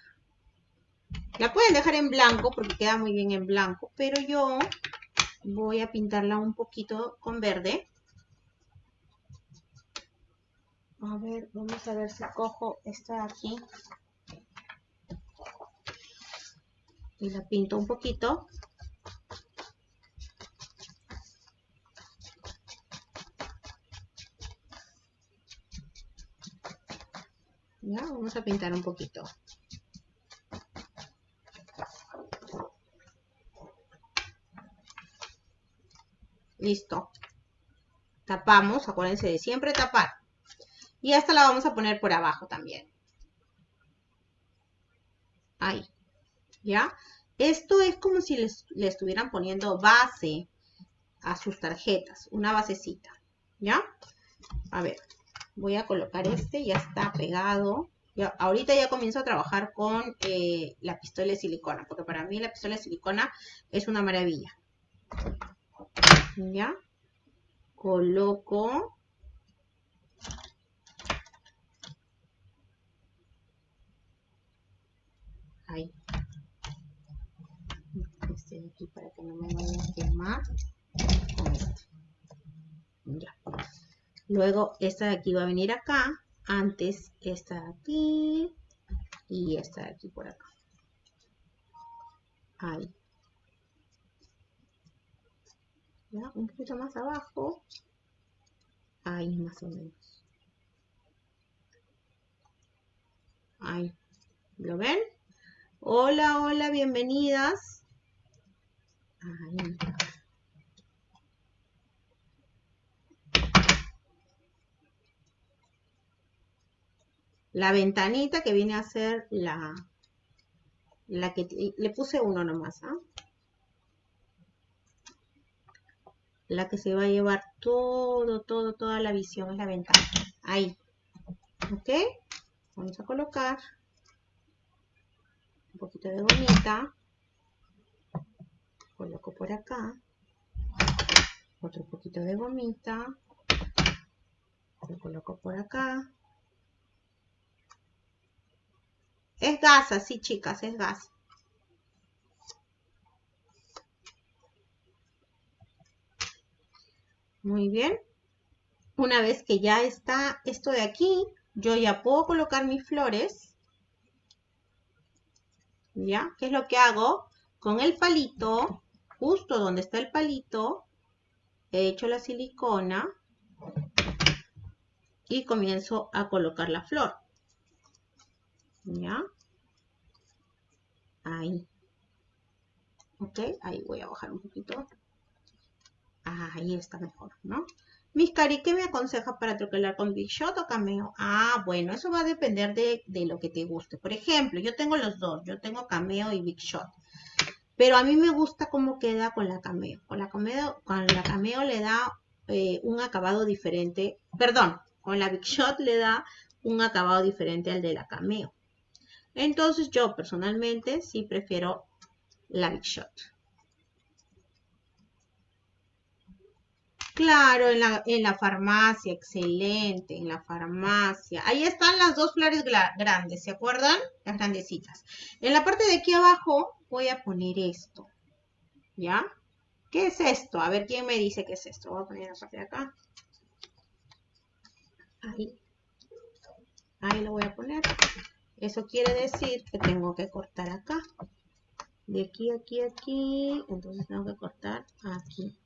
S1: La pueden dejar en blanco porque queda muy bien en blanco, pero yo voy a pintarla un poquito con verde. A ver, vamos a ver si cojo esta de aquí. Y la pinto un poquito. Ya, vamos a pintar un poquito. Listo. Tapamos, acuérdense de siempre tapar. Y esta la vamos a poner por abajo también. Ahí. ¿Ya? Esto es como si le estuvieran poniendo base a sus tarjetas. Una basecita. ¿Ya? A ver. Voy a colocar este. Ya está pegado. Ahorita ya comienzo a trabajar con eh, la pistola de silicona. Porque para mí la pistola de silicona es una maravilla. ¿ya? Coloco ahí. De aquí para que no me vaya a quemar. Luego esta de aquí va a venir acá. Antes esta de aquí. Y esta de aquí por acá. Ahí. un poquito más abajo, ahí más o menos. Ahí, ¿lo ven? Hola, hola, bienvenidas. La ventanita que viene a ser la, la que le puse uno nomás, ¿ah? la que se va a llevar todo, todo, toda la visión es la ventana. Ahí. ¿Ok? Vamos a colocar un poquito de gomita. Coloco por acá. Otro poquito de gomita. Lo coloco por acá. Es gasa, sí chicas, es gas. Muy bien. Una vez que ya está esto de aquí, yo ya puedo colocar mis flores. ¿Ya? ¿Qué es lo que hago? Con el palito, justo donde está el palito, he hecho la silicona y comienzo a colocar la flor. ¿Ya? Ahí. Ok, ahí voy a bajar un poquito. Ahí está mejor, ¿no? Mis cari, ¿qué me aconseja para troquelar con Big Shot o Cameo? Ah, bueno, eso va a depender de, de, lo que te guste. Por ejemplo, yo tengo los dos. Yo tengo Cameo y Big Shot. Pero a mí me gusta cómo queda con la Cameo. Con la Cameo, con la cameo le da eh, un acabado diferente. Perdón, con la Big Shot le da un acabado diferente al de la Cameo. Entonces yo personalmente sí prefiero la Big Shot. Claro, en la, en la farmacia, excelente, en la farmacia. Ahí están las dos flores grandes, ¿se acuerdan? Las grandecitas. En la parte de aquí abajo voy a poner esto, ¿ya? ¿Qué es esto? A ver, ¿quién me dice qué es esto? Voy a poner de acá. Ahí. Ahí lo voy a poner. Eso quiere decir que tengo que cortar acá. De aquí, aquí, aquí. Entonces tengo que cortar aquí.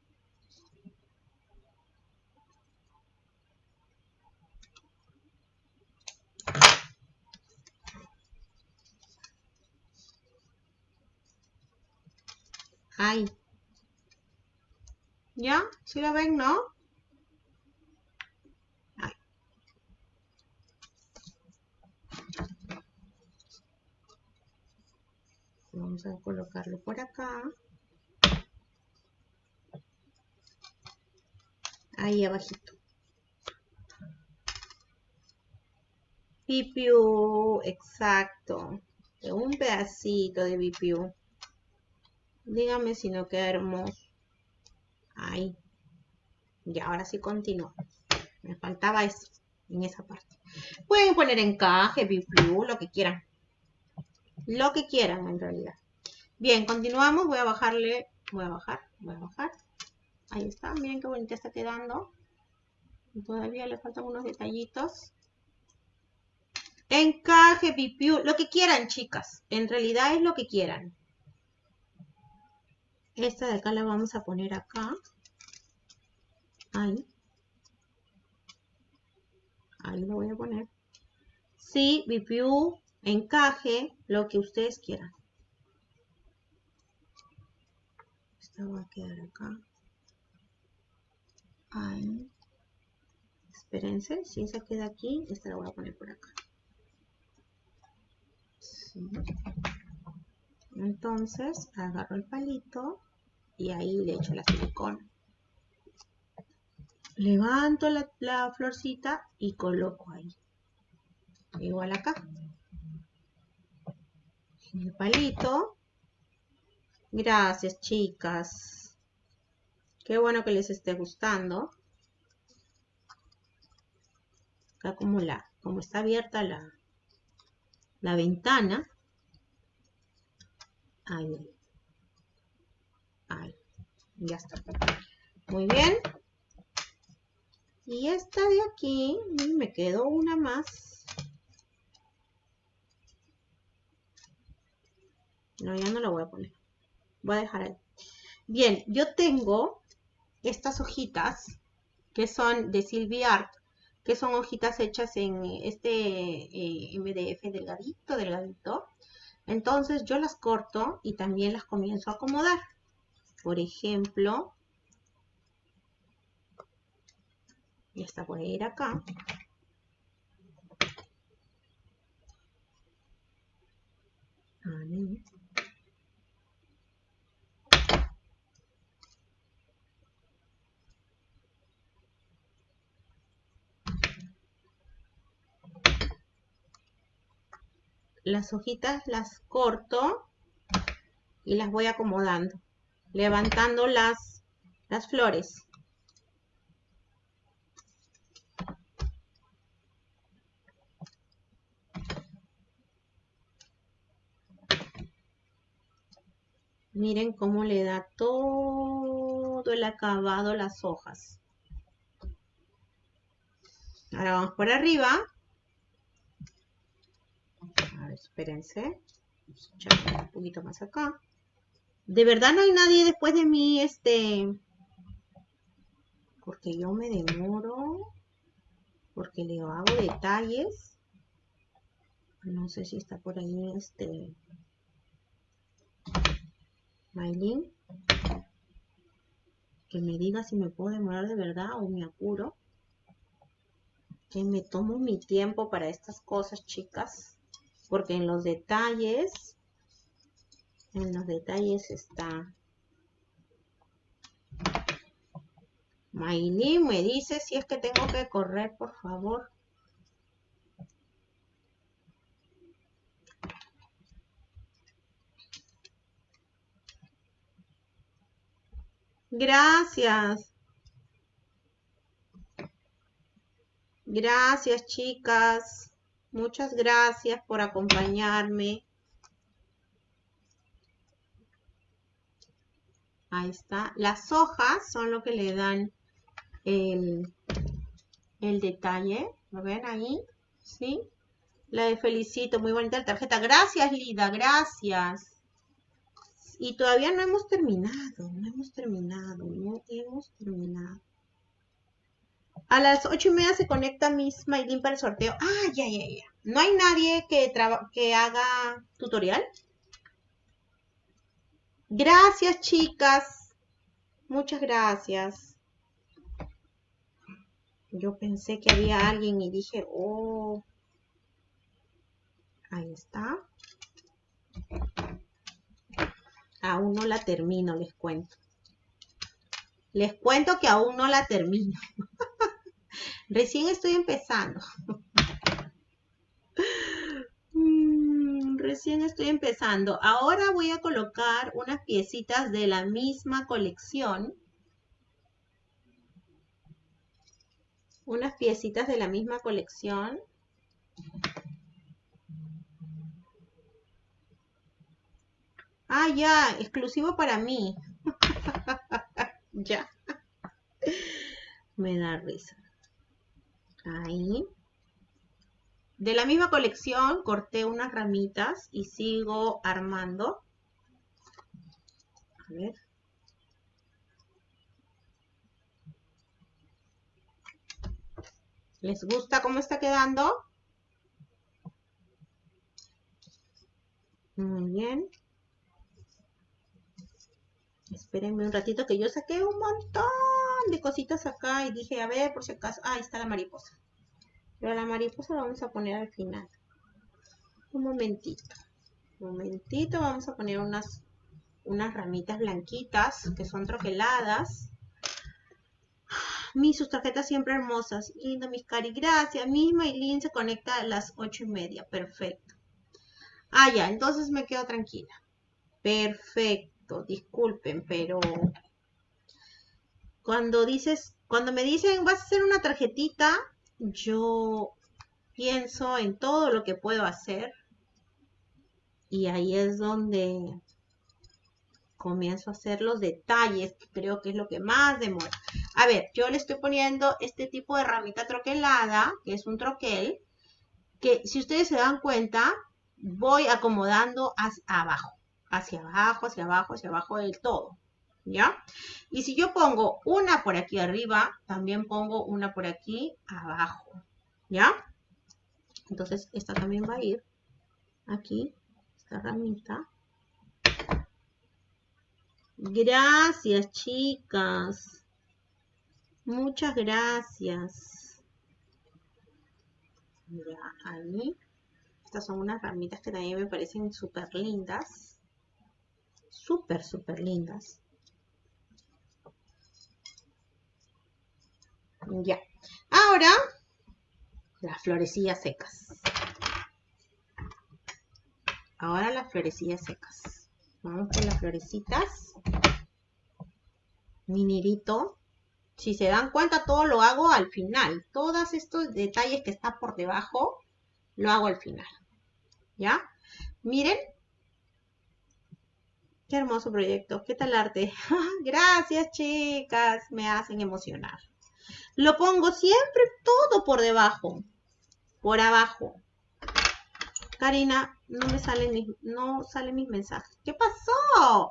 S1: Ahí. ¿Ya? ¿Sí lo ven, no? Ahí. Vamos a colocarlo por acá. Ahí abajito. Pipiu, exacto. un pedacito de pipiu. Dígame si no queda hermoso. Ahí. Y ahora sí continúo. Me faltaba eso, en esa parte. Pueden poner encaje, biflu, lo que quieran. Lo que quieran, en realidad. Bien, continuamos. Voy a bajarle, voy a bajar, voy a bajar. Ahí está, miren qué bonita está quedando. Todavía le faltan unos detallitos. Encaje, pipiú, lo que quieran, chicas. En realidad es lo que quieran. Esta de acá la vamos a poner acá. Ahí. Ahí lo voy a poner. Sí, BPU, encaje, lo que ustedes quieran. Esta va a quedar acá. Ahí. Espérense, si esa queda aquí, esta la voy a poner por acá. Entonces, agarro el palito y ahí le echo la silicona. Levanto la, florcita y coloco ahí. Igual acá. En el palito. Gracias, chicas. Qué bueno que les esté gustando. Acá como, la, como está abierta la, la ventana. Ahí. Ahí, ya está. Muy bien. Y esta de aquí, me quedó una más. No, ya no la voy a poner. Voy a dejar ahí. Bien, yo tengo estas hojitas que son de Silvia Art, que son hojitas hechas en este eh, MDF delgadito, delgadito. Entonces yo las corto y también las comienzo a acomodar. Por ejemplo, esta puede ir acá. Las hojitas las corto y las voy acomodando levantando las, las flores. Miren cómo le da todo el acabado las hojas. Ahora vamos por arriba. A ver, espérense. Vamos a echar un poquito más acá. De verdad no hay nadie después de mí, este... Porque yo me demoro. Porque le hago detalles. No sé si está por ahí, este... Maylin. Que me diga si me puedo demorar de verdad o me apuro. Que me tomo mi tiempo para estas cosas, chicas. Porque en los detalles en los detalles está. Maylin me dice si es que tengo que correr, por favor. Gracias. Gracias, chicas. Muchas gracias por acompañarme. Ahí está. Las hojas son lo que le dan el, el detalle. ¿Lo ven ahí? ¿Sí? La Felicito, muy bonita la tarjeta. Gracias, Lida, gracias. Y todavía no hemos terminado, no hemos terminado, no hemos terminado. A las ocho y media se conecta Miss Maylin para el sorteo. Ah, ya, ya, ya. ¿No hay nadie que, que haga tutorial? Gracias, chicas. Muchas gracias. Yo pensé que había alguien y dije, oh. Ahí está. Aún no la termino, les cuento. Les cuento que aún no la termino. Recién estoy empezando. Recién estoy empezando. Ahora voy a colocar unas piecitas de la misma colección. Unas piecitas de la misma colección. Ah, ya, exclusivo para mí. ya. Me da risa. Ahí. De la misma colección corté unas ramitas y sigo armando. A ver. ¿Les gusta cómo está quedando? Muy bien. Espérenme un ratito que yo saqué un montón de cositas acá y dije, a ver, por si acaso. Ah, ahí está la mariposa. Pero la mariposa la vamos a poner al final. Un momentito. Un momentito, vamos a poner unas, unas ramitas blanquitas que son troqueladas. Mis sus tarjetas siempre hermosas. Lindo, mis cari. Gracias. Misma y Lynn se conecta a las ocho y media. Perfecto. Ah, ya. Entonces me quedo tranquila. Perfecto. Disculpen, pero cuando dices, cuando me dicen vas a hacer una tarjetita, yo pienso en todo lo que puedo hacer y ahí es donde comienzo a hacer los detalles, creo que es lo que más demora. A ver, yo le estoy poniendo este tipo de ramita troquelada, que es un troquel, que si ustedes se dan cuenta, voy acomodando hacia abajo, hacia abajo, hacia abajo, hacia abajo del todo. ¿Ya? Y si yo pongo una por aquí arriba, también pongo una por aquí abajo, ¿ya? Entonces, esta también va a ir aquí, esta ramita. Gracias, chicas. Muchas gracias. Ya, ahí. Estas son unas ramitas que también me parecen súper lindas. Súper, súper lindas. Ya. Ahora, las florecillas secas. Ahora las florecillas secas. Vamos con las florecitas. Minirito. Si se dan cuenta, todo lo hago al final. Todos estos detalles que están por debajo, lo hago al final. ¿Ya? Miren. Qué hermoso proyecto. ¿Qué tal arte? Gracias, chicas. Me hacen emocionar. Lo pongo siempre todo por debajo, por abajo. Karina, no me salen mis, no salen mis mensajes. ¿Qué pasó?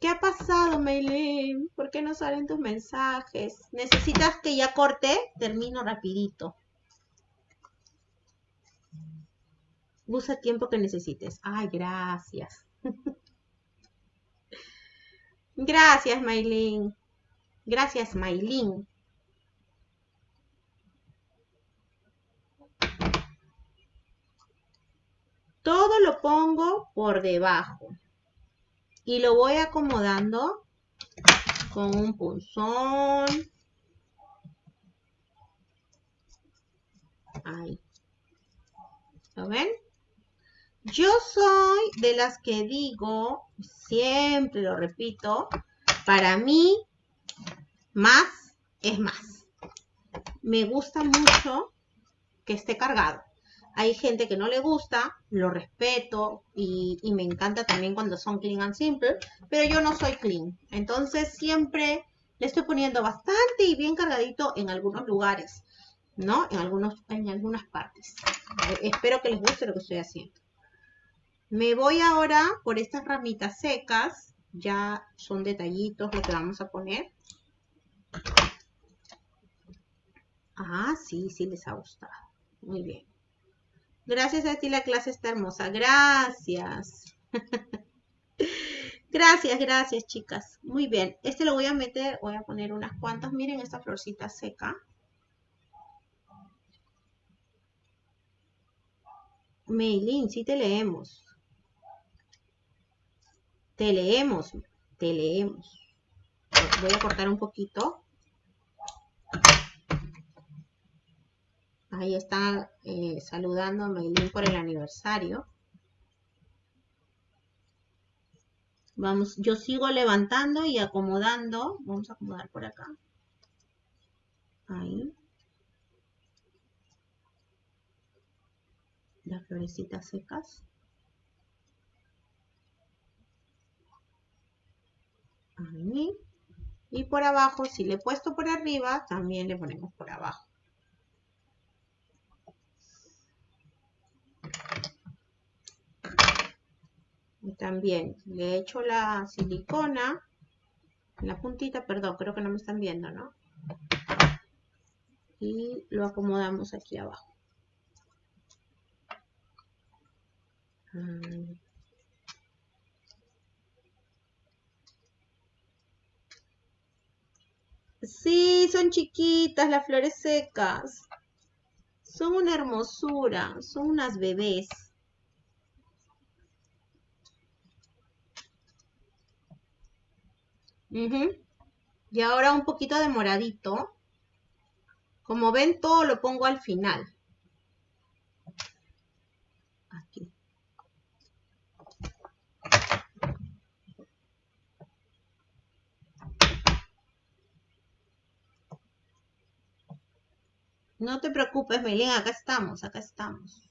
S1: ¿Qué ha pasado, Meilin? ¿Por qué no salen tus mensajes? ¿Necesitas que ya corte? Termino rapidito. Usa tiempo que necesites. Ay, gracias. gracias, Maylin. Gracias, Maylin. Todo lo pongo por debajo. Y lo voy acomodando con un punzón. Ahí. ¿Lo ven? Yo soy de las que digo, siempre lo repito, para mí más es más. Me gusta mucho que esté cargado. Hay gente que no le gusta, lo respeto y, me encanta también cuando son clean and simple, pero yo no soy clean. Entonces siempre le estoy poniendo bastante y bien cargadito en algunos lugares, ¿no? En, algunos, en algunas partes. Espero que les guste lo que estoy haciendo. Me voy ahora por estas ramitas secas. Ya son detallitos lo que vamos a poner. Ah, sí, sí les ha gustado. Muy bien. Gracias a ti la clase está hermosa. Gracias. gracias, gracias chicas. Muy bien. Este lo voy a meter, voy a poner unas cuantas. Miren esta florcita seca. Meilin, sí te leemos. Te leemos, te leemos. Voy a cortar un poquito. Ahí está eh, saludando a Maylin por el aniversario. Vamos, yo sigo levantando y acomodando. Vamos a acomodar por acá. Ahí. Las florecitas secas. ahí. Y por abajo, si le he puesto por arriba, también le ponemos por abajo. Y también le he hecho la silicona, la puntita, perdón, creo que no me están viendo, ¿no? Y lo acomodamos aquí abajo. Sí, son chiquitas las flores secas. Son una hermosura, son unas bebés. Y ahora un poquito de moradito. Como ven, todo lo pongo al final. No te preocupes, Melén, acá estamos, acá estamos.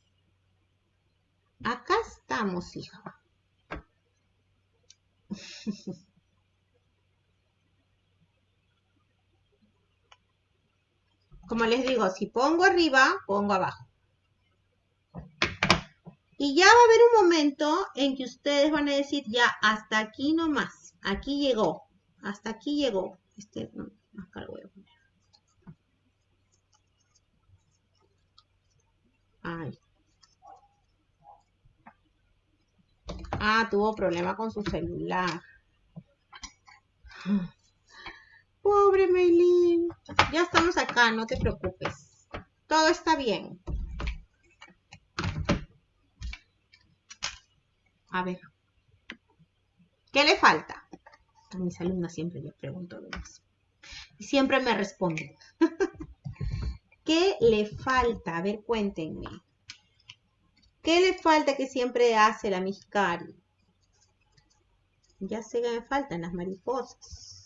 S1: Acá estamos, hija. Como les digo, si pongo arriba, pongo abajo. Y ya va a haber un momento en que ustedes van a decir, ya, hasta aquí nomás. Aquí llegó. Hasta aquí llegó. Este, no, acá lo. Ay. Ah, tuvo problema con su celular. Pobre Meilin. Ya estamos acá, no te preocupes. Todo está bien. A ver. ¿Qué le falta? A mis alumnas siempre les pregunto lo mismo. Y siempre me responden. ¿Qué le falta? A ver, cuéntenme. ¿Qué le falta que siempre hace la Miscari? Ya sé que me faltan las mariposas.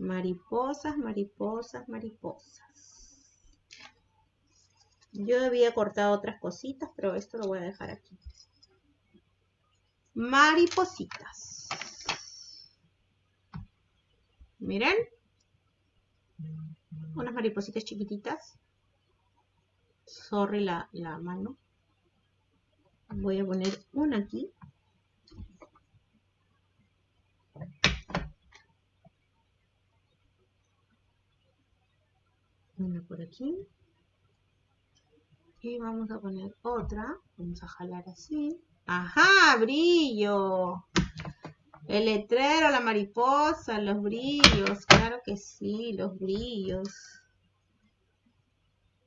S1: Mariposas, mariposas, mariposas. Yo había cortado otras cositas, pero esto lo voy a dejar aquí. Maripositas. Miren. Unas maripositas chiquititas. Sorry la, la mano. Voy a poner una aquí. Por aquí. Y vamos a poner otra. Vamos a jalar así. ¡Ajá! ¡Brillo! El letrero, la mariposa, los brillos. Claro que sí, los brillos.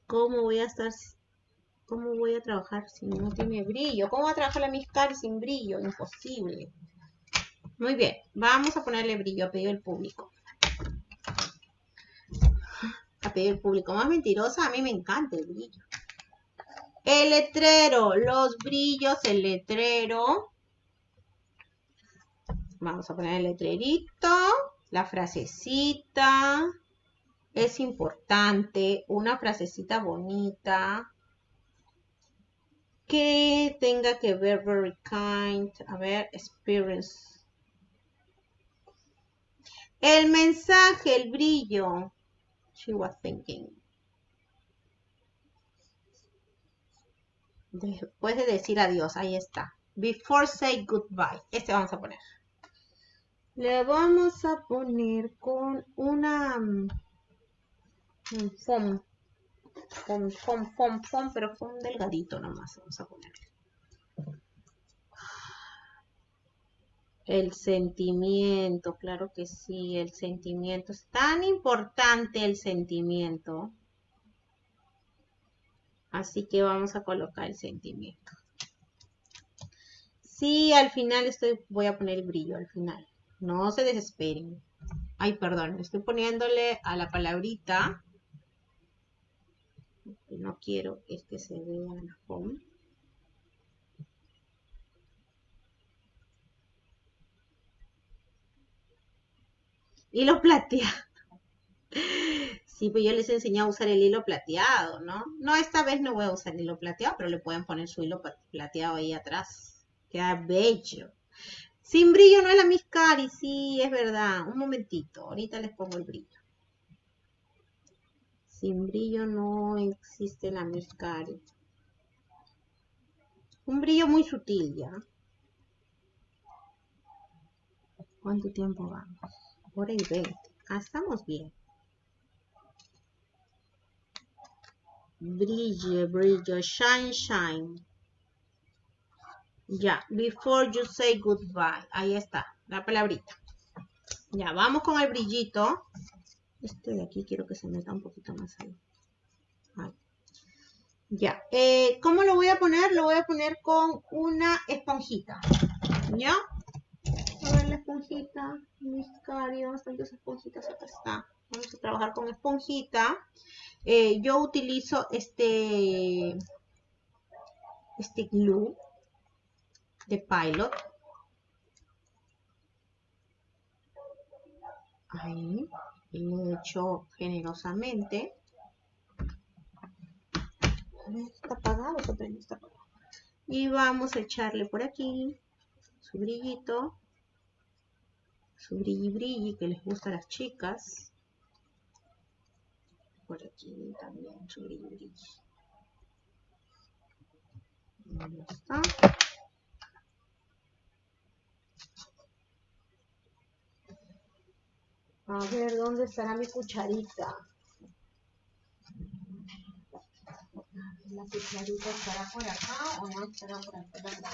S1: ¿Cómo voy a estar... ¿Cómo voy a trabajar si no tiene brillo? ¿Cómo va a trabajar la Miscari sin brillo? Imposible. Muy bien, vamos a ponerle brillo a pedido del público. A pedido del público. Más mentirosa, a mí me encanta el brillo. El letrero, los brillos, el letrero. Vamos a poner el letrerito, la frasecita. Es importante, una frasecita bonita. Que tenga que ver very kind. A ver, experience. El mensaje, el brillo. She was thinking. Después de decir adiós, ahí está. Before say goodbye. Este vamos a poner. Le vamos a poner con una mm, foam. Foam, foam, foam, foam, pero foam delgadito nomás. Vamos a poner. El sentimiento, claro que sí, el sentimiento. Es tan importante el sentimiento. Así que vamos a colocar el sentimiento. Sí, al final estoy, voy a poner el brillo al final. No se desesperen. Ay, perdón, estoy poniéndole a la palabrita. No quiero que se vea la home. Hilo plateado. Sí, pues yo les he enseñado a usar el hilo plateado, ¿no? No, esta vez no voy a usar el hilo plateado, pero le pueden poner su hilo plateado ahí atrás. Queda bello. Sin brillo no es la Miscari, sí, es verdad. Un momentito, ahorita les pongo el brillo. Sin brillo no existe la Miscari. Un brillo muy sutil ya. ¿Cuánto tiempo vamos? Hora y 20. Ah, estamos bien. Brillo, brillo, shine, shine. Ya, before you say goodbye. Ahí está, la palabrita. Ya, vamos con el brillito. Este de aquí quiero que se meta un poquito más ahí. Ya, eh, ¿cómo lo voy a poner? Lo voy a poner con una esponjita. ¿Ya? Esponjita. Mis carios, tantas esponjitas acá está. Vamos a trabajar con esponjita. Eh, yo utilizo este, este glue de Pilot. Ahí, lo he hecho generosamente. Está apagado, está apagado. Y vamos a echarle por aquí su brillito, su brilli brilli que les gusta a las chicas. Por aquí también su brilli brilli. Ahí está. A ver, ¿dónde estará mi cucharita? ¿La cucharita estará por acá o no estará por acá?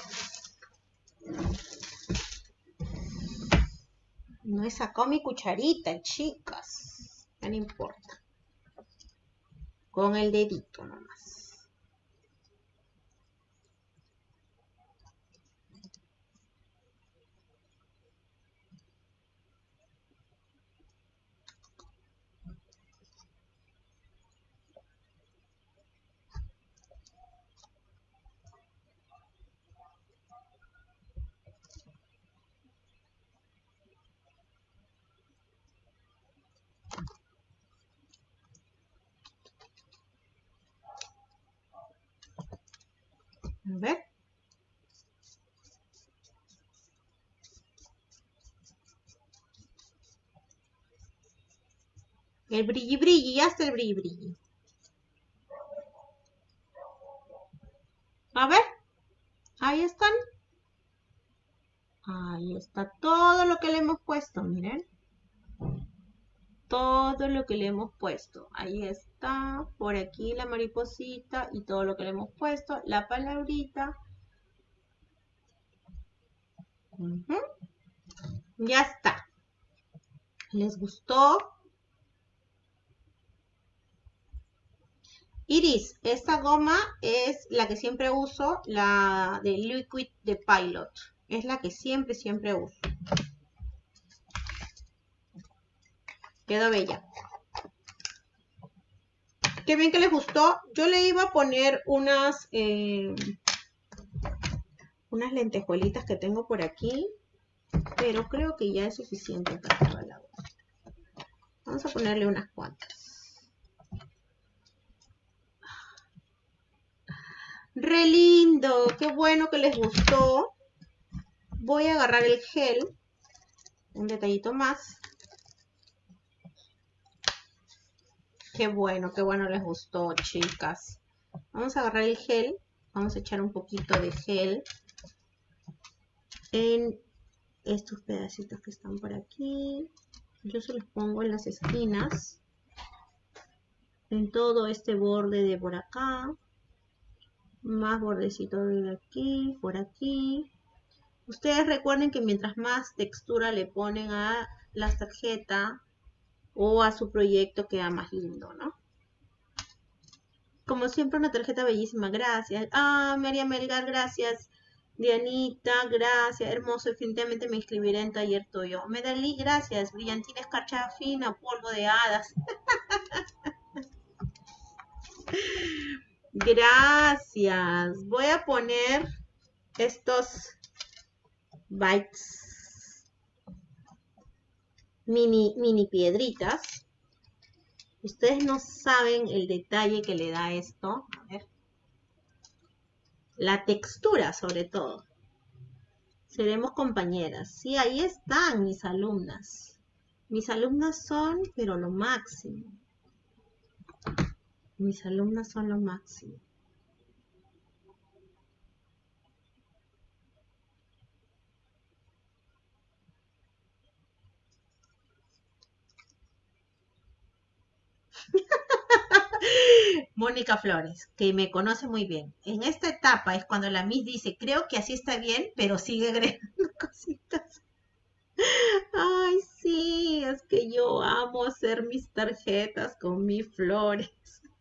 S1: No he sacado mi cucharita, chicas. No importa. Con el dedito nomás. A ver. El brilli brilli, ya está el brilli brilli. A ver, ahí están. Ahí está todo lo que le hemos puesto, miren. Todo lo que le hemos puesto. Ahí está, por aquí la mariposita y todo lo que le hemos puesto. La palabrita. Ya está. ¿Les gustó? Iris, esta goma es la que siempre uso, la de Liquid de Pilot. Es la que siempre, siempre uso. Quedó bella. Qué bien que les gustó. Yo le iba a poner unas, eh, unas lentejuelitas que tengo por aquí. Pero creo que ya es suficiente para la Vamos a ponerle unas cuantas. Re lindo, qué bueno que les gustó. Voy a agarrar el gel, un detallito más. Qué bueno, qué bueno les gustó, chicas. Vamos a agarrar el gel, vamos a echar un poquito de gel en estos pedacitos que están por aquí. Yo se los pongo en las esquinas. En todo este borde de por acá. Más bordecito de aquí, por aquí. Ustedes recuerden que mientras más textura le ponen a la tarjeta o a su proyecto queda más lindo, ¿no? Como siempre una tarjeta bellísima, gracias. Ah, María Melgar, gracias. Dianita, gracias, hermoso, definitivamente me inscribiré en taller tuyo. Medalí, gracias, brillantina escarcha fina, polvo de hadas. gracias. Voy a poner estos bytes mini, mini piedritas. Ustedes no saben el detalle que le da esto. A ver la textura sobre todo. Seremos compañeras. Sí, ahí están mis alumnas. Mis alumnas son, pero lo máximo. Mis alumnas son lo máximo. Mónica Flores, que me conoce muy bien. En esta etapa es cuando la Miss dice, creo que así está bien, pero sigue agregando cositas. Ay, sí, es que yo amo hacer mis tarjetas con mis flores.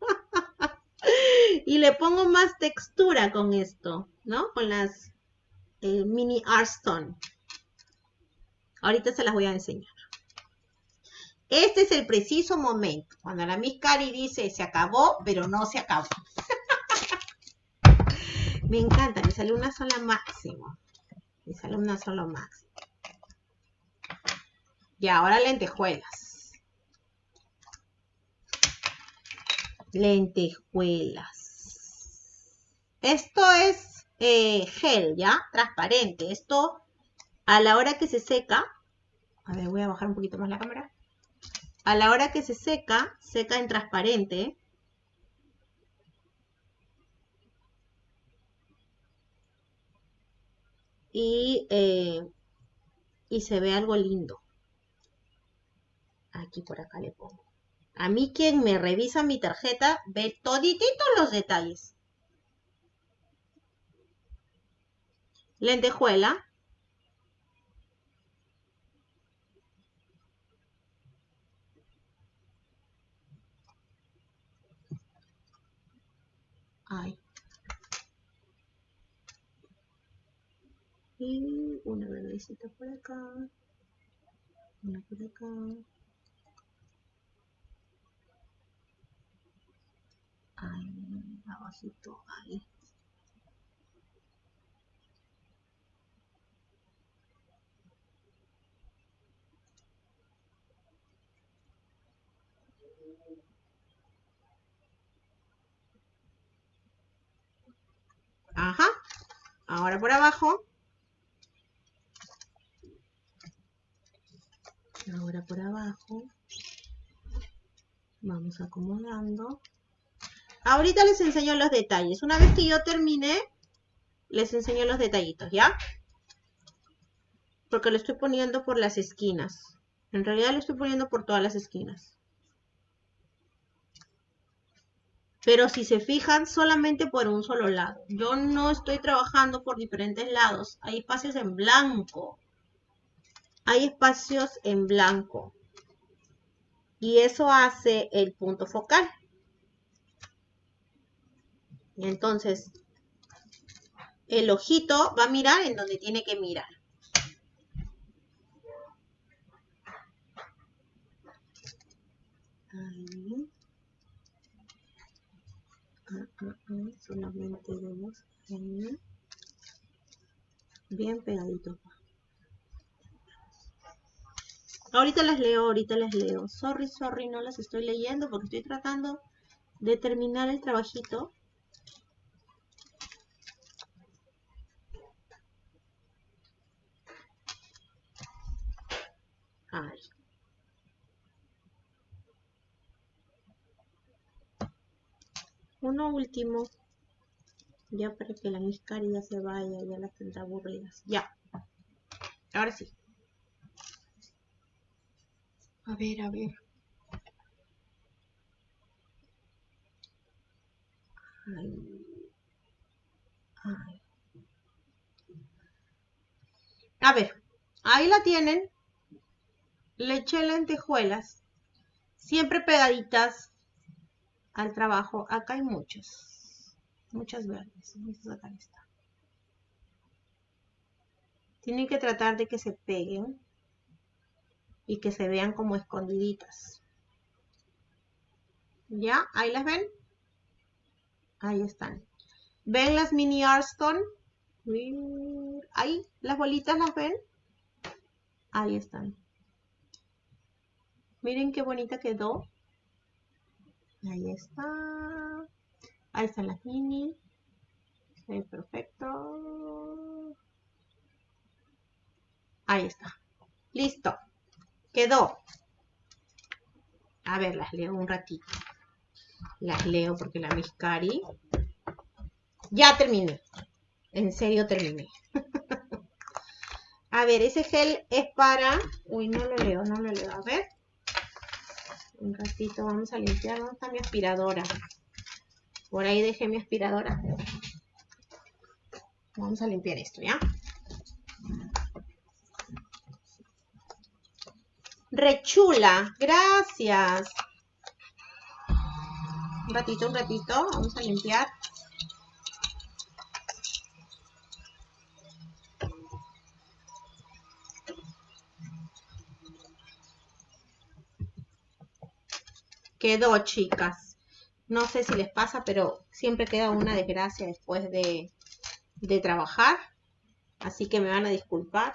S1: y le pongo más textura con esto, ¿no? Con las eh, mini Artstone. Ahorita se las voy a enseñar. Este es el preciso momento, cuando la Miss Cari dice se acabó, pero no se acabó. Me encanta, mis alumnas son la máxima. Mis alumnas son lo máximo. Y ahora lentejuelas. Lentejuelas. Esto es eh, gel, ¿ya? Transparente. Esto, a la hora que se seca, a ver, voy a bajar un poquito más la cámara. A la hora que se seca, seca en transparente. Y, eh, y se ve algo lindo. Aquí por acá le pongo. A mí quien me revisa mi tarjeta ve todititos los detalles. Lentejuela. Ay. Y una verdecita por acá. Una por acá. Ahí, abajito, ahí. Ajá. Ahora por abajo. Ahora por abajo. Vamos acomodando. Ahorita les enseño los detalles. Una vez que yo termine, les enseño los detallitos, ¿ya? Porque lo estoy poniendo por las esquinas. En realidad lo estoy poniendo por todas las esquinas. Pero si se fijan, solamente por un solo lado. Yo no estoy trabajando por diferentes lados. Hay espacios en blanco. Hay espacios en blanco. Y eso hace el punto focal. Entonces, el ojito va a mirar en donde tiene que mirar. Ahí. Ah, ah, solamente vemos ahí. Bien pegadito. Ahorita las leo, ahorita las leo. Sorry, sorry, no las estoy leyendo porque estoy tratando de terminar el trabajito Uno último. Ya para que la miscaria se vaya, ya las tendrá aburridas. Ya. Ahora sí. A ver, a ver. A ver, ahí la tienen le eché lentejuelas, siempre pegaditas al trabajo. Acá hay muchos, muchas verdes. Vamos a sacar esta. Tienen que tratar de que se peguen y que se vean como escondiditas. ¿Ya? ¿Ahí las ven? Ahí están. ¿Ven las mini Arston? Ahí, las bolitas las ven. Ahí están. Miren qué bonita quedó. Ahí está. Ahí están las mini. perfecto. Ahí está. Listo. Quedó. A ver, las leo un ratito. Las leo porque la Miscari. Ya terminé. En serio terminé. A ver, ese gel es para... Uy, no lo leo, no lo leo. A ver un ratito vamos a limpiar. ¿Dónde está mi aspiradora? Por ahí dejé mi aspiradora. Vamos a limpiar esto, ¿ya? Rechula, gracias. Un ratito, un ratito. Vamos a limpiar. Quedó, chicas. No sé si les pasa, pero siempre queda una desgracia después de, de trabajar. Así que me van a disculpar.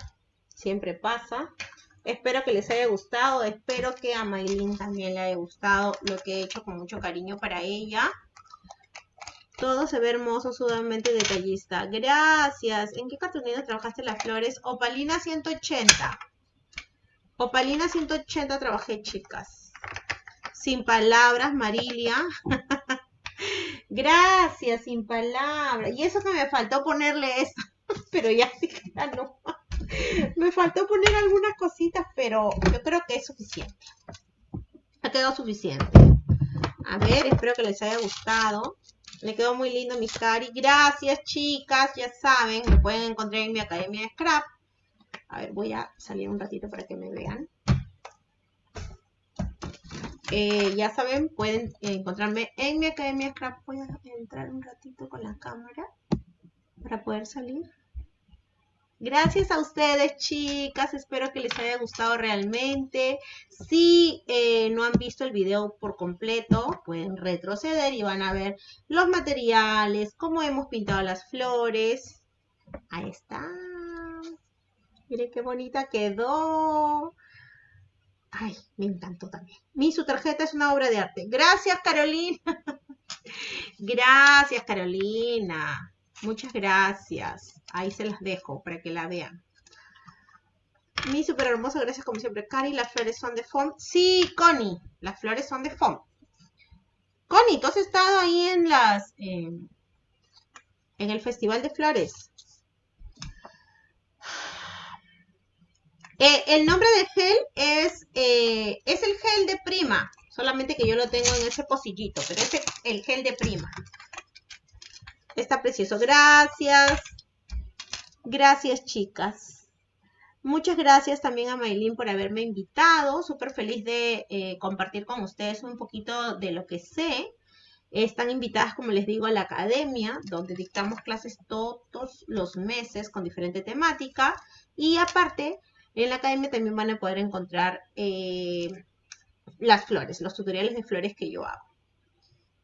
S1: Siempre pasa. Espero que les haya gustado. Espero que a Maylin también le haya gustado lo que he hecho con mucho cariño para ella. Todo se ve hermoso, sumamente detallista. Gracias. ¿En qué cartulina trabajaste las flores? Opalina 180. Opalina 180 trabajé, chicas. Sin palabras, Marilia. Gracias, sin palabras. Y eso que me faltó ponerle eso. pero ya no. Me faltó poner algunas cositas, pero yo creo que es suficiente. Ha quedado suficiente. A ver, espero que les haya gustado. Me quedó muy lindo mi cari. Gracias, chicas. Ya saben, me pueden encontrar en mi academia de Scrap. A ver, voy a salir un ratito para que me vean. Eh, ya saben, pueden encontrarme en mi Academia Scrap. Voy a entrar un ratito con la cámara para poder salir. Gracias a ustedes, chicas. Espero que les haya gustado realmente. Si eh, no han visto el video por completo, pueden retroceder y van a ver los materiales, cómo hemos pintado las flores. Ahí está. Miren qué bonita quedó. Ay, me encantó también. Mi su tarjeta es una obra de arte. Gracias, Carolina. gracias, Carolina. Muchas gracias. Ahí se las dejo para que la vean. Mi súper hermosa, gracias como siempre. Cari, las flores son de foam. Sí, Connie, las flores son de foam. Connie, ¿tú has estado ahí en las... en el Festival de Flores? Eh, el nombre del gel es, eh, es el gel de prima, solamente que yo lo tengo en ese pocillito, pero es el gel de prima. Está precioso. Gracias. Gracias, chicas. Muchas gracias también a Maylin por haberme invitado. Súper feliz de eh, compartir con ustedes un poquito de lo que sé. Están invitadas, como les digo, a la academia, donde dictamos clases todos los meses con diferente temática. Y aparte, en la academia también van a poder encontrar eh, las flores, los tutoriales de flores que yo hago.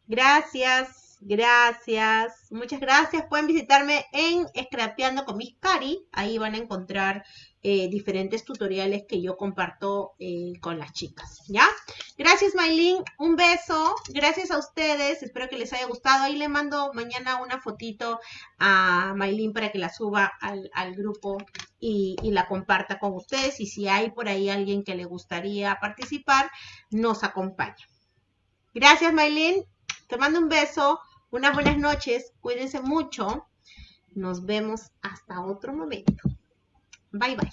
S1: Gracias. Gracias, muchas gracias. Pueden visitarme en Scrapeando con Miss Cari. Ahí van a encontrar eh, diferentes tutoriales que yo comparto eh, con las chicas. ¿Ya? Gracias, Maylin. Un beso. Gracias a ustedes. Espero que les haya gustado. Ahí le mando mañana una fotito a Maylin para que la suba al, grupo y, la comparta con ustedes. Y si hay por ahí alguien que le gustaría participar, nos acompaña. Gracias, Maylin. Te mando un beso. Unas buenas noches, cuídense mucho. Nos vemos hasta otro momento. Bye bye.